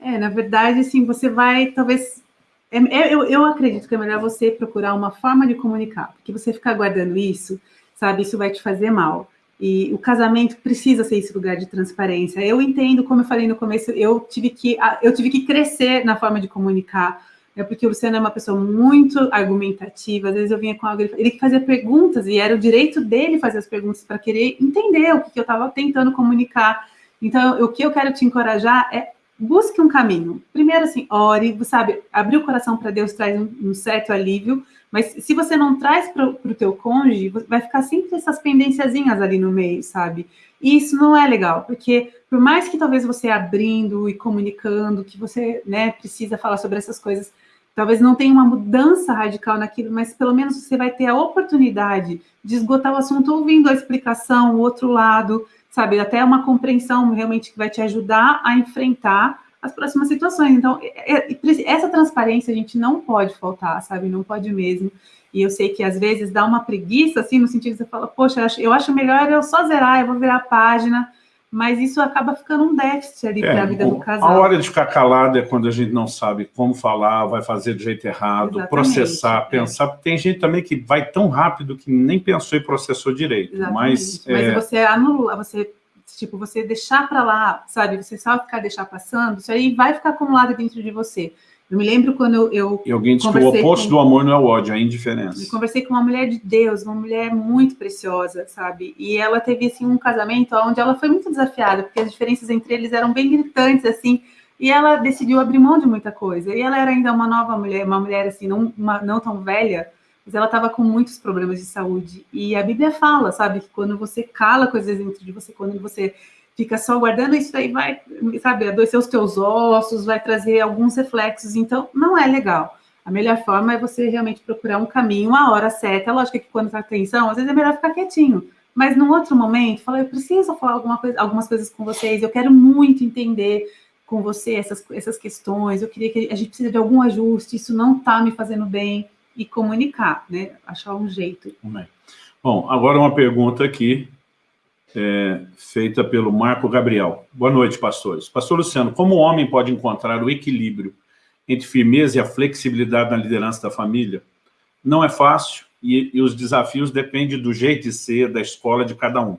É, na verdade, assim, você vai, talvez... É, é, eu, eu acredito que é melhor você procurar uma forma de comunicar, porque você ficar guardando isso, sabe, isso vai te fazer mal. E o casamento precisa ser esse lugar de transparência. Eu entendo, como eu falei no começo, eu tive que, eu tive que crescer na forma de comunicar, né, porque o Luciano é uma pessoa muito argumentativa, às vezes eu vinha com algo, ele fazia perguntas, e era o direito dele fazer as perguntas para querer entender o que, que eu estava tentando comunicar. Então, o que eu quero te encorajar é busque um caminho. Primeiro, assim, ore, sabe, abrir o coração para Deus traz um, certo alívio, mas se você não traz para o teu cônjuge, vai ficar sempre essas pendênciazinhas ali no meio, sabe? E isso não é legal, porque por mais que talvez você abrindo e comunicando que você, né, precisa falar sobre essas coisas, talvez não tenha uma mudança radical naquilo, mas pelo menos você vai ter a oportunidade de esgotar o assunto ouvindo a explicação, o outro lado, sabe? Até uma compreensão realmente que vai te ajudar a enfrentar as próximas situações. Então, essa transparência a gente não pode faltar, sabe? Não pode mesmo. E eu sei que às vezes dá uma preguiça, assim, no sentido que você fala, poxa, eu acho melhor eu só zerar, eu vou virar a página, mas isso acaba ficando um déficit ali é, para a vida do casal. A hora de ficar calado é quando a gente não sabe como falar, vai fazer do jeito errado, Exatamente, processar, é. pensar. Tem gente também que vai tão rápido que nem pensou e processou direito. Exatamente. Mas, mas é... você anula, você tipo, você deixar para lá, sabe, você só ficar deixar passando, isso aí vai ficar acumulado dentro de você. Eu me lembro quando eu. eu e alguém disse que o oposto com, do amor não é o ódio, é a indiferença. Eu conversei com uma mulher de Deus, uma mulher muito preciosa, sabe? E ela teve assim, um casamento onde ela foi muito desafiada, porque as diferenças entre eles eram bem gritantes, assim. E ela decidiu abrir mão de muita coisa. E ela era ainda uma nova mulher, uma mulher assim, não, uma, não tão velha, mas ela estava com muitos problemas de saúde. E a Bíblia fala, sabe, que quando você cala coisas dentro de você, quando você fica só guardando isso aí vai, sabe, adoecer os teus ossos, vai trazer alguns reflexos, então não é legal. A melhor forma é você realmente procurar um caminho, uma hora certa. Lógico que quando está atenção, às vezes é melhor ficar quietinho. Mas num outro momento, fala, eu preciso falar alguma coisa, algumas coisas com vocês, eu quero muito entender com você essas, essas questões, eu queria que a gente precisa de algum ajuste, isso não está me fazendo bem, e comunicar, né? Achar um jeito. Bom, agora uma pergunta aqui, é, feita pelo Marco Gabriel. Boa noite, pastores. Pastor Luciano, como o homem pode encontrar o equilíbrio entre firmeza e a flexibilidade na liderança da família? Não é fácil e, e os desafios dependem do jeito de ser, da escola de cada um.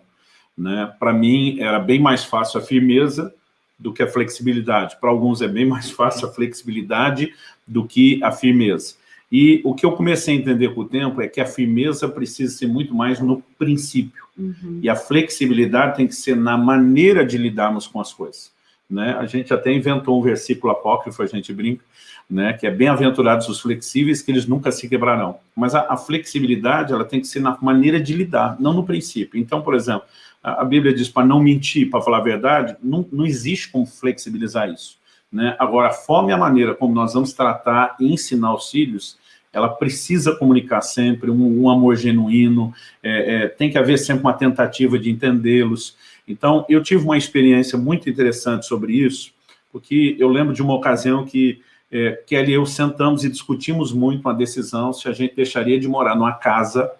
Né? Para mim, era bem mais fácil a firmeza do que a flexibilidade. Para alguns é bem mais fácil a flexibilidade do que a firmeza. E o que eu comecei a entender com o tempo é que a firmeza precisa ser muito mais no princípio. Uhum. E a flexibilidade tem que ser na maneira de lidarmos com as coisas. Né? A gente até inventou um versículo apócrifo, a gente brinca, né? que é bem-aventurados os flexíveis, que eles nunca se quebrarão. Mas a, a, flexibilidade ela tem que ser na maneira de lidar, não no princípio. Então, por exemplo, a, a Bíblia diz para não mentir, para falar a verdade, não, não existe como flexibilizar isso. Né? Agora, a forma e a maneira como nós vamos tratar e ensinar os filhos, ela precisa comunicar sempre, um, um amor genuíno, é, é, tem que haver sempre uma tentativa de entendê-los. Então, eu tive uma experiência muito interessante sobre isso, porque eu lembro de uma ocasião que é, Kelly e eu sentamos e discutimos muito uma decisão se a gente deixaria de morar numa casa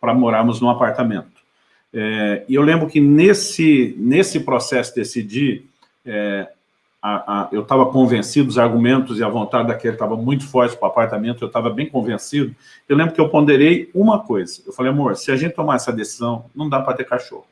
para morarmos num apartamento. É, e eu lembro que nesse, nesse processo de decidir, é, a, a, eu estava convencido, os argumentos e a vontade daquele estava muito forte para o apartamento, eu estava bem convencido. Eu lembro que eu ponderei uma coisa. Eu falei, amor, se a gente tomar essa decisão, não dá para ter cachorro.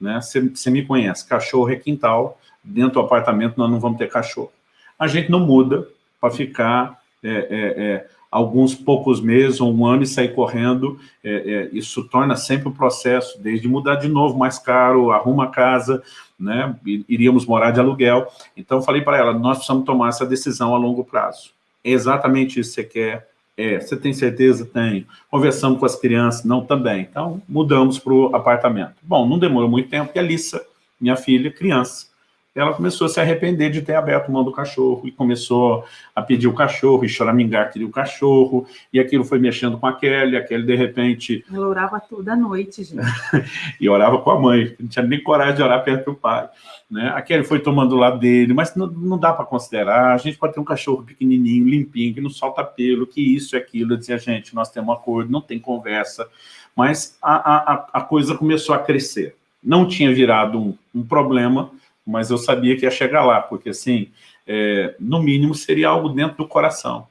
Né? Você, me conhece, cachorro é quintal, dentro do apartamento nós não vamos ter cachorro. A gente não muda para ficar é, é, é, alguns poucos meses ou um ano e sair correndo, é, é, isso torna sempre o um processo, desde mudar de novo, mais caro, arruma casa, né, iríamos morar de aluguel. Então, falei para ela, nós precisamos tomar essa decisão a longo prazo. É exatamente isso que você quer? É. Você tem certeza? Tenho. Conversamos com as crianças? Não, também. Então, mudamos para o apartamento. Bom, não demorou muito tempo, porque a Lissa, minha filha, criança, ela começou a se arrepender de ter aberto mão do cachorro, e começou a pedir o cachorro, e choramingar queria o cachorro, e aquilo foi mexendo com a Kelly, a Kelly, de repente... Ela orava toda noite, gente. <laughs> e orava com a mãe, não tinha nem coragem de orar perto do pai. Né? A Kelly foi tomando o lado dele, mas não, não dá para considerar, a gente pode ter um cachorro pequenininho, limpinho, que não solta pelo, que isso e aquilo, eu dizia, gente, nós temos um acordo, não tem conversa, mas a, a, a coisa começou a crescer. Não tinha virado um, um problema, mas eu sabia que ia chegar lá, porque assim, é, no mínimo seria algo dentro do coração.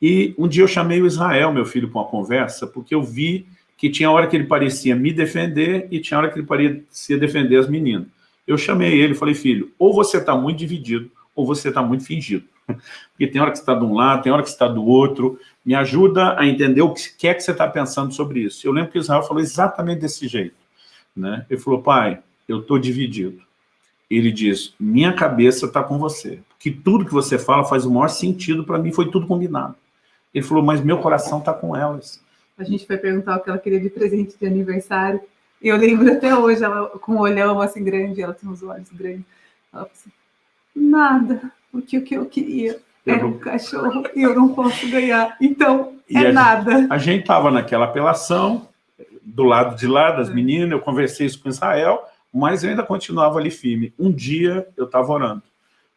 E um dia eu chamei o Israel, meu filho, para uma conversa, porque eu vi que tinha hora que ele parecia me defender e tinha hora que ele parecia defender as meninas. Eu chamei ele falei, filho, ou você está muito dividido, ou você está muito fingido. <laughs> Porque tem hora que você está de um lado, tem hora que você está do outro. Me ajuda a entender o que é que você está pensando sobre isso. Eu lembro que o Israel falou exatamente desse jeito. Né? Ele falou, pai, eu estou dividido ele diz, minha cabeça está com você, que tudo que você fala faz o maior sentido para mim, foi tudo combinado. Ele falou, mas meu coração está com elas. A gente foi perguntar o que ela queria de presente de aniversário, e eu lembro até hoje, ela com um olhão assim grande, ela tem os olhos grandes, ela falou assim, nada, porque o que eu queria era um cachorro e eu não posso ganhar, então é a nada. Gente, a gente estava naquela apelação, do lado de lá das é. meninas, eu conversei isso com Israel, mas eu ainda continuava ali firme. Um dia eu estava orando,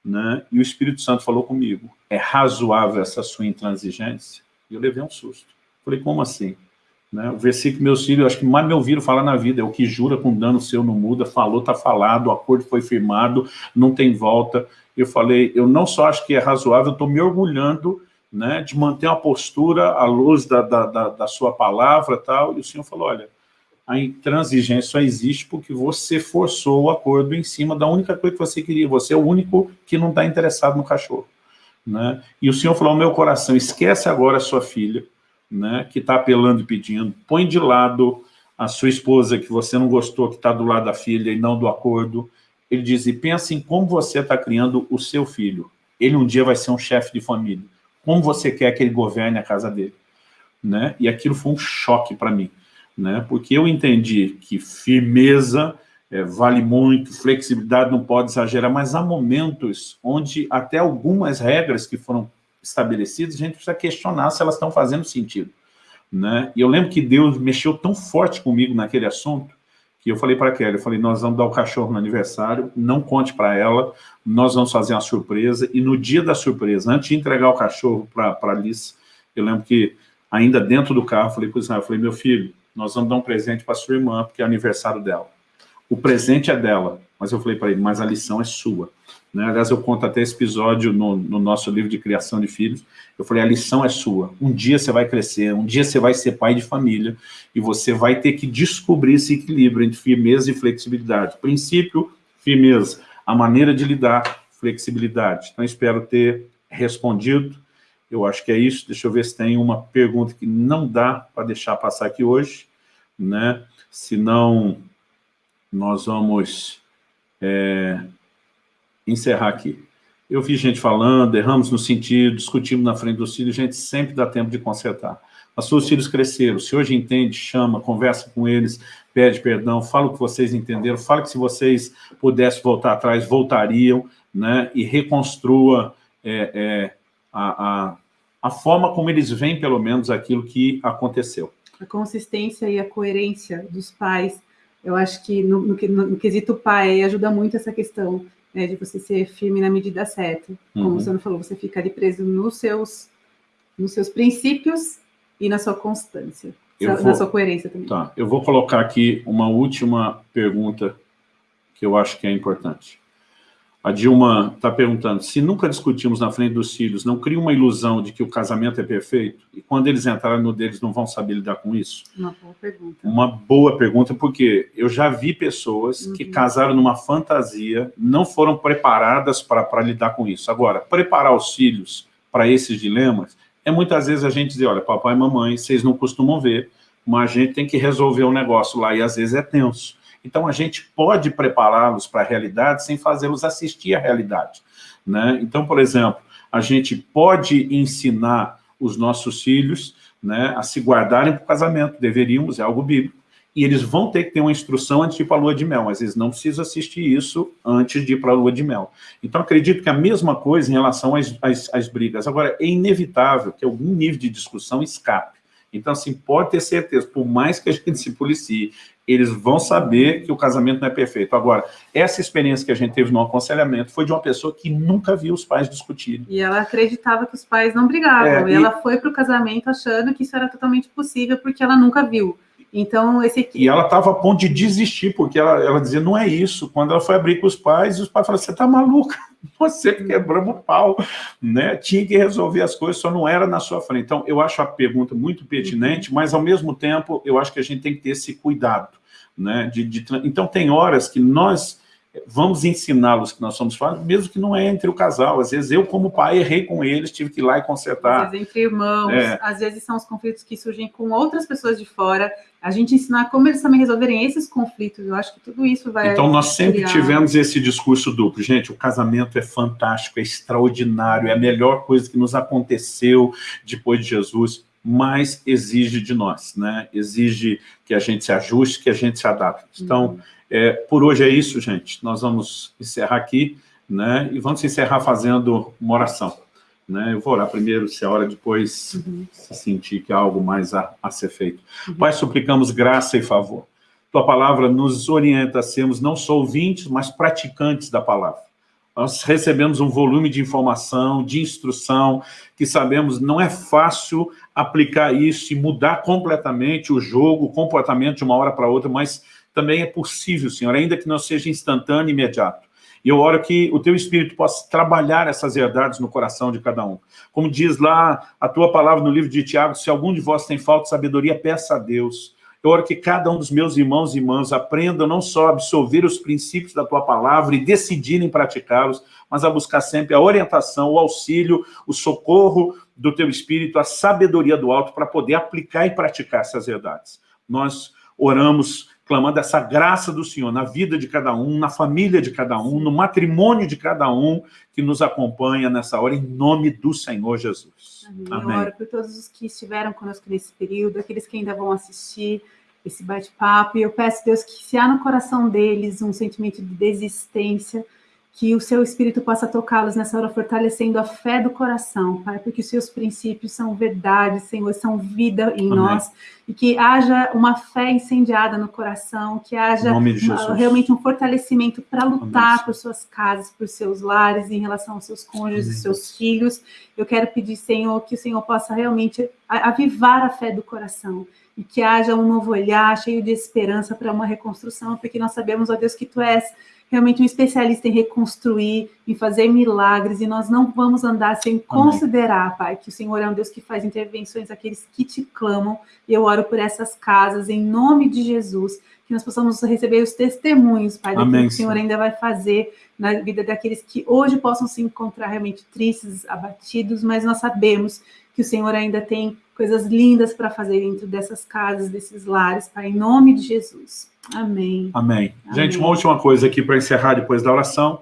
né? e o Espírito Santo falou comigo, é razoável essa sua intransigência? E eu levei um susto. Falei, como assim? Né? O versículo meus filhos, acho que mais me ouviram falar na vida, é o que jura com dano seu não muda, falou, está falado, o acordo foi firmado, não tem volta. Eu falei, eu não só acho que é razoável, estou me orgulhando né, de manter uma postura à luz da, da, da, da sua palavra tal, e o Senhor falou, olha, a intransigência só existe porque você forçou o acordo em cima da única coisa que você queria. Você é o único que não está interessado no cachorro. Né? E o Senhor falou meu coração, esquece agora a sua filha, né, que está apelando e pedindo, põe de lado a sua esposa que você não gostou, que está do lado da filha e não do acordo. Ele diz, e pensa em como você está criando o seu filho. Ele um dia vai ser um chefe de família. Como você quer que ele governe a casa dele? Né? E aquilo foi um choque para mim né? porque eu entendi que firmeza é, vale muito, flexibilidade não pode exagerar, mas há momentos onde até algumas regras que foram estabelecidas, a gente precisa questionar se elas estão fazendo sentido. Né? E eu lembro que Deus mexeu tão forte comigo naquele assunto, que eu falei para a Kelly, eu falei, nós vamos dar o cachorro no aniversário, não conte para ela, nós vamos fazer uma surpresa, e no dia da surpresa, antes de entregar o cachorro para a Alice, eu lembro que ainda dentro do carro, falei para o Israel, falei, meu filho, nós vamos dar um presente para sua irmã, porque é aniversário dela. O presente é dela, mas eu falei para ele, mas a lição é sua. Né? Aliás, eu conto até esse episódio no, no, nosso livro de criação de filhos. Eu falei, a lição é sua. Um dia você vai crescer, um dia você vai ser pai de família, e você vai ter que descobrir esse equilíbrio entre firmeza e flexibilidade. Princípio, firmeza. A maneira de lidar, flexibilidade. Então, espero ter respondido. Eu acho que é isso. Deixa eu ver se tem uma pergunta que não dá para deixar passar aqui hoje, né? Senão, nós vamos é, encerrar aqui. Eu vi gente falando, erramos no sentido, discutimos na frente dos filhos, gente sempre dá tempo de consertar. Os seus filhos cresceram, se hoje entende, chama, conversa com eles, pede perdão, fala o que vocês entenderam, fala que se vocês pudessem voltar atrás, voltariam, né? E reconstrua é, é, a, a a forma como eles veem, pelo menos, aquilo que aconteceu. A consistência e a coerência dos pais, eu acho que no, no, no quesito pai ajuda muito essa questão né, de você ser firme na medida certa. Como uhum. você não falou, você fica ali preso nos seus, nos seus princípios e na sua constância, na vou, sua coerência também. Tá, eu vou colocar aqui uma última pergunta que eu acho que é importante. A Dilma está perguntando, se nunca discutimos na frente dos filhos, não cria uma ilusão de que o casamento é perfeito? E quando eles entrarem no deles, não vão saber lidar com isso? Uma boa pergunta. Uma boa pergunta, porque eu já vi pessoas uhum. que casaram numa fantasia, não foram preparadas para lidar com isso. Agora, preparar os filhos para esses dilemas, é muitas vezes a gente dizer, olha, papai e mamãe, vocês não costumam ver, mas a gente tem que resolver o um negócio lá, e às vezes é tenso. Então, a gente pode prepará-los para a realidade sem fazê-los assistir à realidade. Né? Então, por exemplo, a gente pode ensinar os nossos filhos né, a se guardarem para o casamento, deveríamos, é algo bíblico, e eles vão ter que ter uma instrução antes de ir para a lua de mel, mas eles não precisam assistir isso antes de ir para a lua de mel. Então, acredito que a mesma coisa em relação às, às, às brigas. Agora, é inevitável que algum nível de discussão escape. Então, assim, pode ter certeza, por mais que a gente se policie, eles vão saber que o casamento não é perfeito. Agora, essa experiência que a gente teve no aconselhamento foi de uma pessoa que nunca viu os pais discutirem. E ela acreditava que os pais não brigavam, é, e, e ela foi para o casamento achando que isso era totalmente possível, porque ela nunca viu. Então, esse aqui... E ela estava a ponto de desistir, porque ela, ela dizia, não é isso. Quando ela foi abrir com os pais, os pais falaram, você está maluca? <laughs> Você quebramos o pau, né? Tinha que resolver as coisas, só não era na sua frente. Então, eu acho a pergunta muito pertinente, mas, ao mesmo tempo, eu acho que a gente tem que ter esse cuidado, né? De, de... Então, tem horas que nós vamos ensiná-los que nós somos falhos, mesmo que não é entre o casal. Às vezes eu, como pai, errei com eles, tive que ir lá e consertar. Às vezes entre irmãos, é. às vezes são os conflitos que surgem com outras pessoas de fora. A gente ensinar como eles também resolverem esses conflitos, eu acho que tudo isso vai... Então nós sempre criar... tivemos esse discurso duplo. Gente, o casamento é fantástico, é extraordinário, é a melhor coisa que nos aconteceu depois de Jesus mas exige de nós, né? Exige que a gente se ajuste, que a gente se adapte. Então, uhum é, por hoje é isso, gente. Nós vamos encerrar aqui, né? E vamos encerrar fazendo uma oração. Né? Eu vou orar primeiro, se a hora depois uhum. se sentir que há algo mais a, a ser feito. Uhum. Pai, suplicamos graça e favor. Tua palavra nos orienta a sermos não só ouvintes, mas praticantes da palavra. Nós recebemos um volume de informação, de instrução, que sabemos não é fácil aplicar isso e mudar completamente o jogo, o comportamento de uma hora para outra, mas também é possível, Senhor, ainda que não seja instantâneo e imediato. E eu oro que o Teu Espírito possa trabalhar essas verdades no coração de cada um. Como diz lá a Tua palavra no livro de Tiago, se algum de vós tem falta de sabedoria, peça a Deus. Eu oro que cada um dos meus irmãos e irmãs aprenda não só a absorver os princípios da Tua palavra e decidirem praticá-los, mas a buscar sempre a orientação, o auxílio, o socorro do Teu Espírito, a sabedoria do alto para poder aplicar e praticar essas verdades. Nós oramos clamando essa graça do Senhor na vida de cada um, na família de cada um, no matrimônio de cada um que nos acompanha nessa hora, em nome do Senhor Jesus. Amém. Amém. Eu oro por todos os que estiveram conosco nesse período, aqueles que ainda vão assistir esse bate-papo, e eu peço, Deus, que se há no coração deles um sentimento de desistência, que o seu Espírito possa tocá-los nessa hora, fortalecendo a fé do coração, Pai, porque os seus princípios são verdade, Senhor, são vida em Amém. nós, e que haja uma fé incendiada no coração, que haja uma, realmente um fortalecimento para lutar Amém. por suas casas, por seus lares, em relação aos seus cônjuges, Amém. seus filhos. Eu quero pedir, Senhor, que o Senhor possa realmente avivar a fé do coração, e que haja um novo olhar, cheio de esperança para uma reconstrução, porque nós sabemos, ó Deus, que Tu és realmente um especialista em reconstruir, em fazer milagres, e nós não vamos andar sem considerar, Pai, que o Senhor é um Deus que faz intervenções àqueles que te clamam, e eu oro por essas casas, em nome de Jesus, que nós possamos receber os testemunhos, Pai, daquilo Amém, que o Senhor. ainda vai fazer na vida daqueles que hoje possam se encontrar realmente tristes, abatidos, mas nós sabemos que o Senhor ainda tem coisas lindas para fazer dentro dessas casas, desses lares, Pai, em nome de Jesus. Amém. Amém. Amém. Gente, uma última coisa aqui para encerrar depois da oração.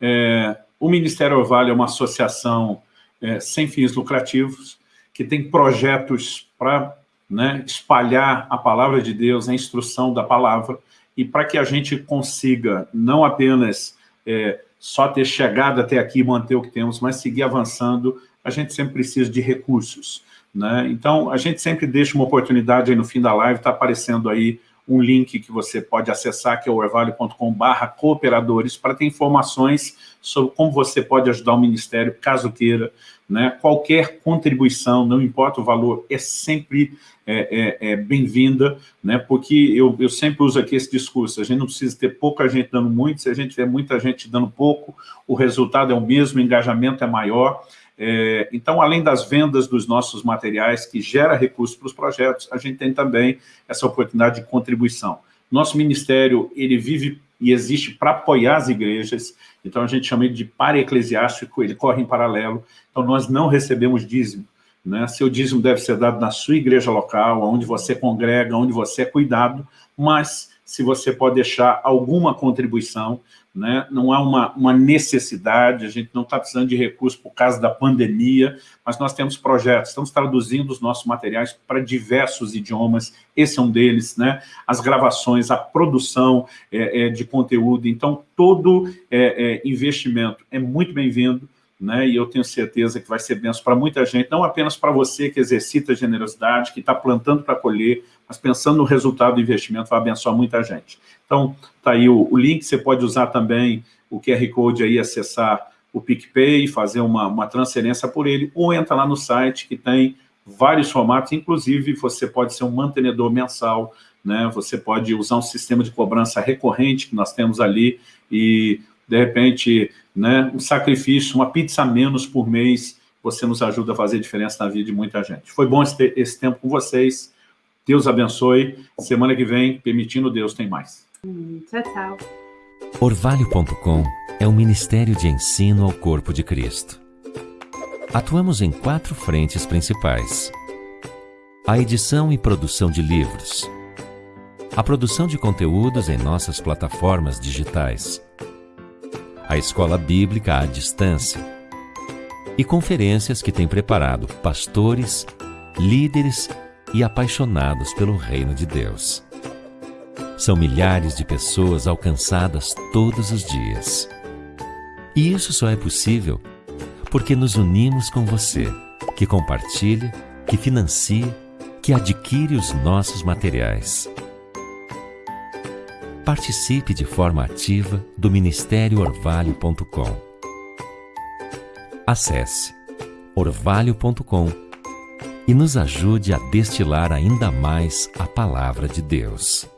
É, o Ministério Orvalho é uma associação é, sem fins lucrativos, que tem projetos para né, espalhar a palavra de Deus, a instrução da palavra, e para que a gente consiga não apenas é, só ter chegado até aqui e manter o que temos, mas seguir avançando, a gente sempre precisa de recursos. Né? Então, a gente sempre deixa uma oportunidade aí no fim da live, está aparecendo aí um link que você pode acessar, que é o orvalho.com cooperadores, para ter informações sobre como você pode ajudar o Ministério, caso queira. Né? Qualquer contribuição, não importa o valor, é sempre é, é, é bem-vinda, né? porque eu, eu sempre uso aqui esse discurso, a gente não precisa ter pouca gente dando muito, se a gente tiver muita gente dando pouco, o resultado é o mesmo, o engajamento é maior, é, então, além das vendas dos nossos materiais, que gera recursos para os projetos, a gente tem também essa oportunidade de contribuição. Nosso ministério, ele vive e existe para apoiar as igrejas, então a gente chama ele de para-eclesiástico, ele corre em paralelo, então nós não recebemos dízimo. Né? Seu dízimo deve ser dado na sua igreja local, onde você congrega, onde você é cuidado, mas se você pode deixar alguma contribuição, né? não há uma, uma necessidade, a gente não está precisando de recursos por causa da pandemia, mas nós temos projetos, estamos traduzindo os nossos materiais para diversos idiomas, esse é um deles, né? as gravações, a produção é, é, de conteúdo, então todo é, é investimento é muito bem-vindo, né? e eu tenho certeza que vai ser benção para muita gente, não apenas para você que exercita a generosidade, que está plantando para colher, mas pensando no resultado do investimento, vai abençoar muita gente. Então, está aí o, o, link, você pode usar também o QR Code aí, acessar o PicPay, fazer uma, uma transferência por ele, ou entra lá no site que tem vários formatos, inclusive você pode ser um mantenedor mensal, né? você pode usar um sistema de cobrança recorrente que nós temos ali e, de repente, né, um sacrifício, uma pizza menos por mês, você nos ajuda a fazer diferença na vida de muita gente. Foi bom esse, esse tempo com vocês, Deus abençoe, semana que vem, permitindo Deus, tem mais. Hum, tchau, tchau. Orvalho.com é um ministério de ensino ao corpo de Cristo. Atuamos em quatro frentes principais. A edição e produção de livros. A produção de conteúdos em nossas plataformas digitais a Escola Bíblica à Distância e conferências que tem preparado pastores, líderes e apaixonados pelo Reino de Deus. São milhares de pessoas alcançadas todos os dias. E isso só é possível porque nos unimos com você, que compartilha, que financia, que adquire os nossos materiais participe de forma ativa do Ministério Orvalho.com. Acesse orvalho.com e nos ajude a destilar ainda mais a palavra de Deus.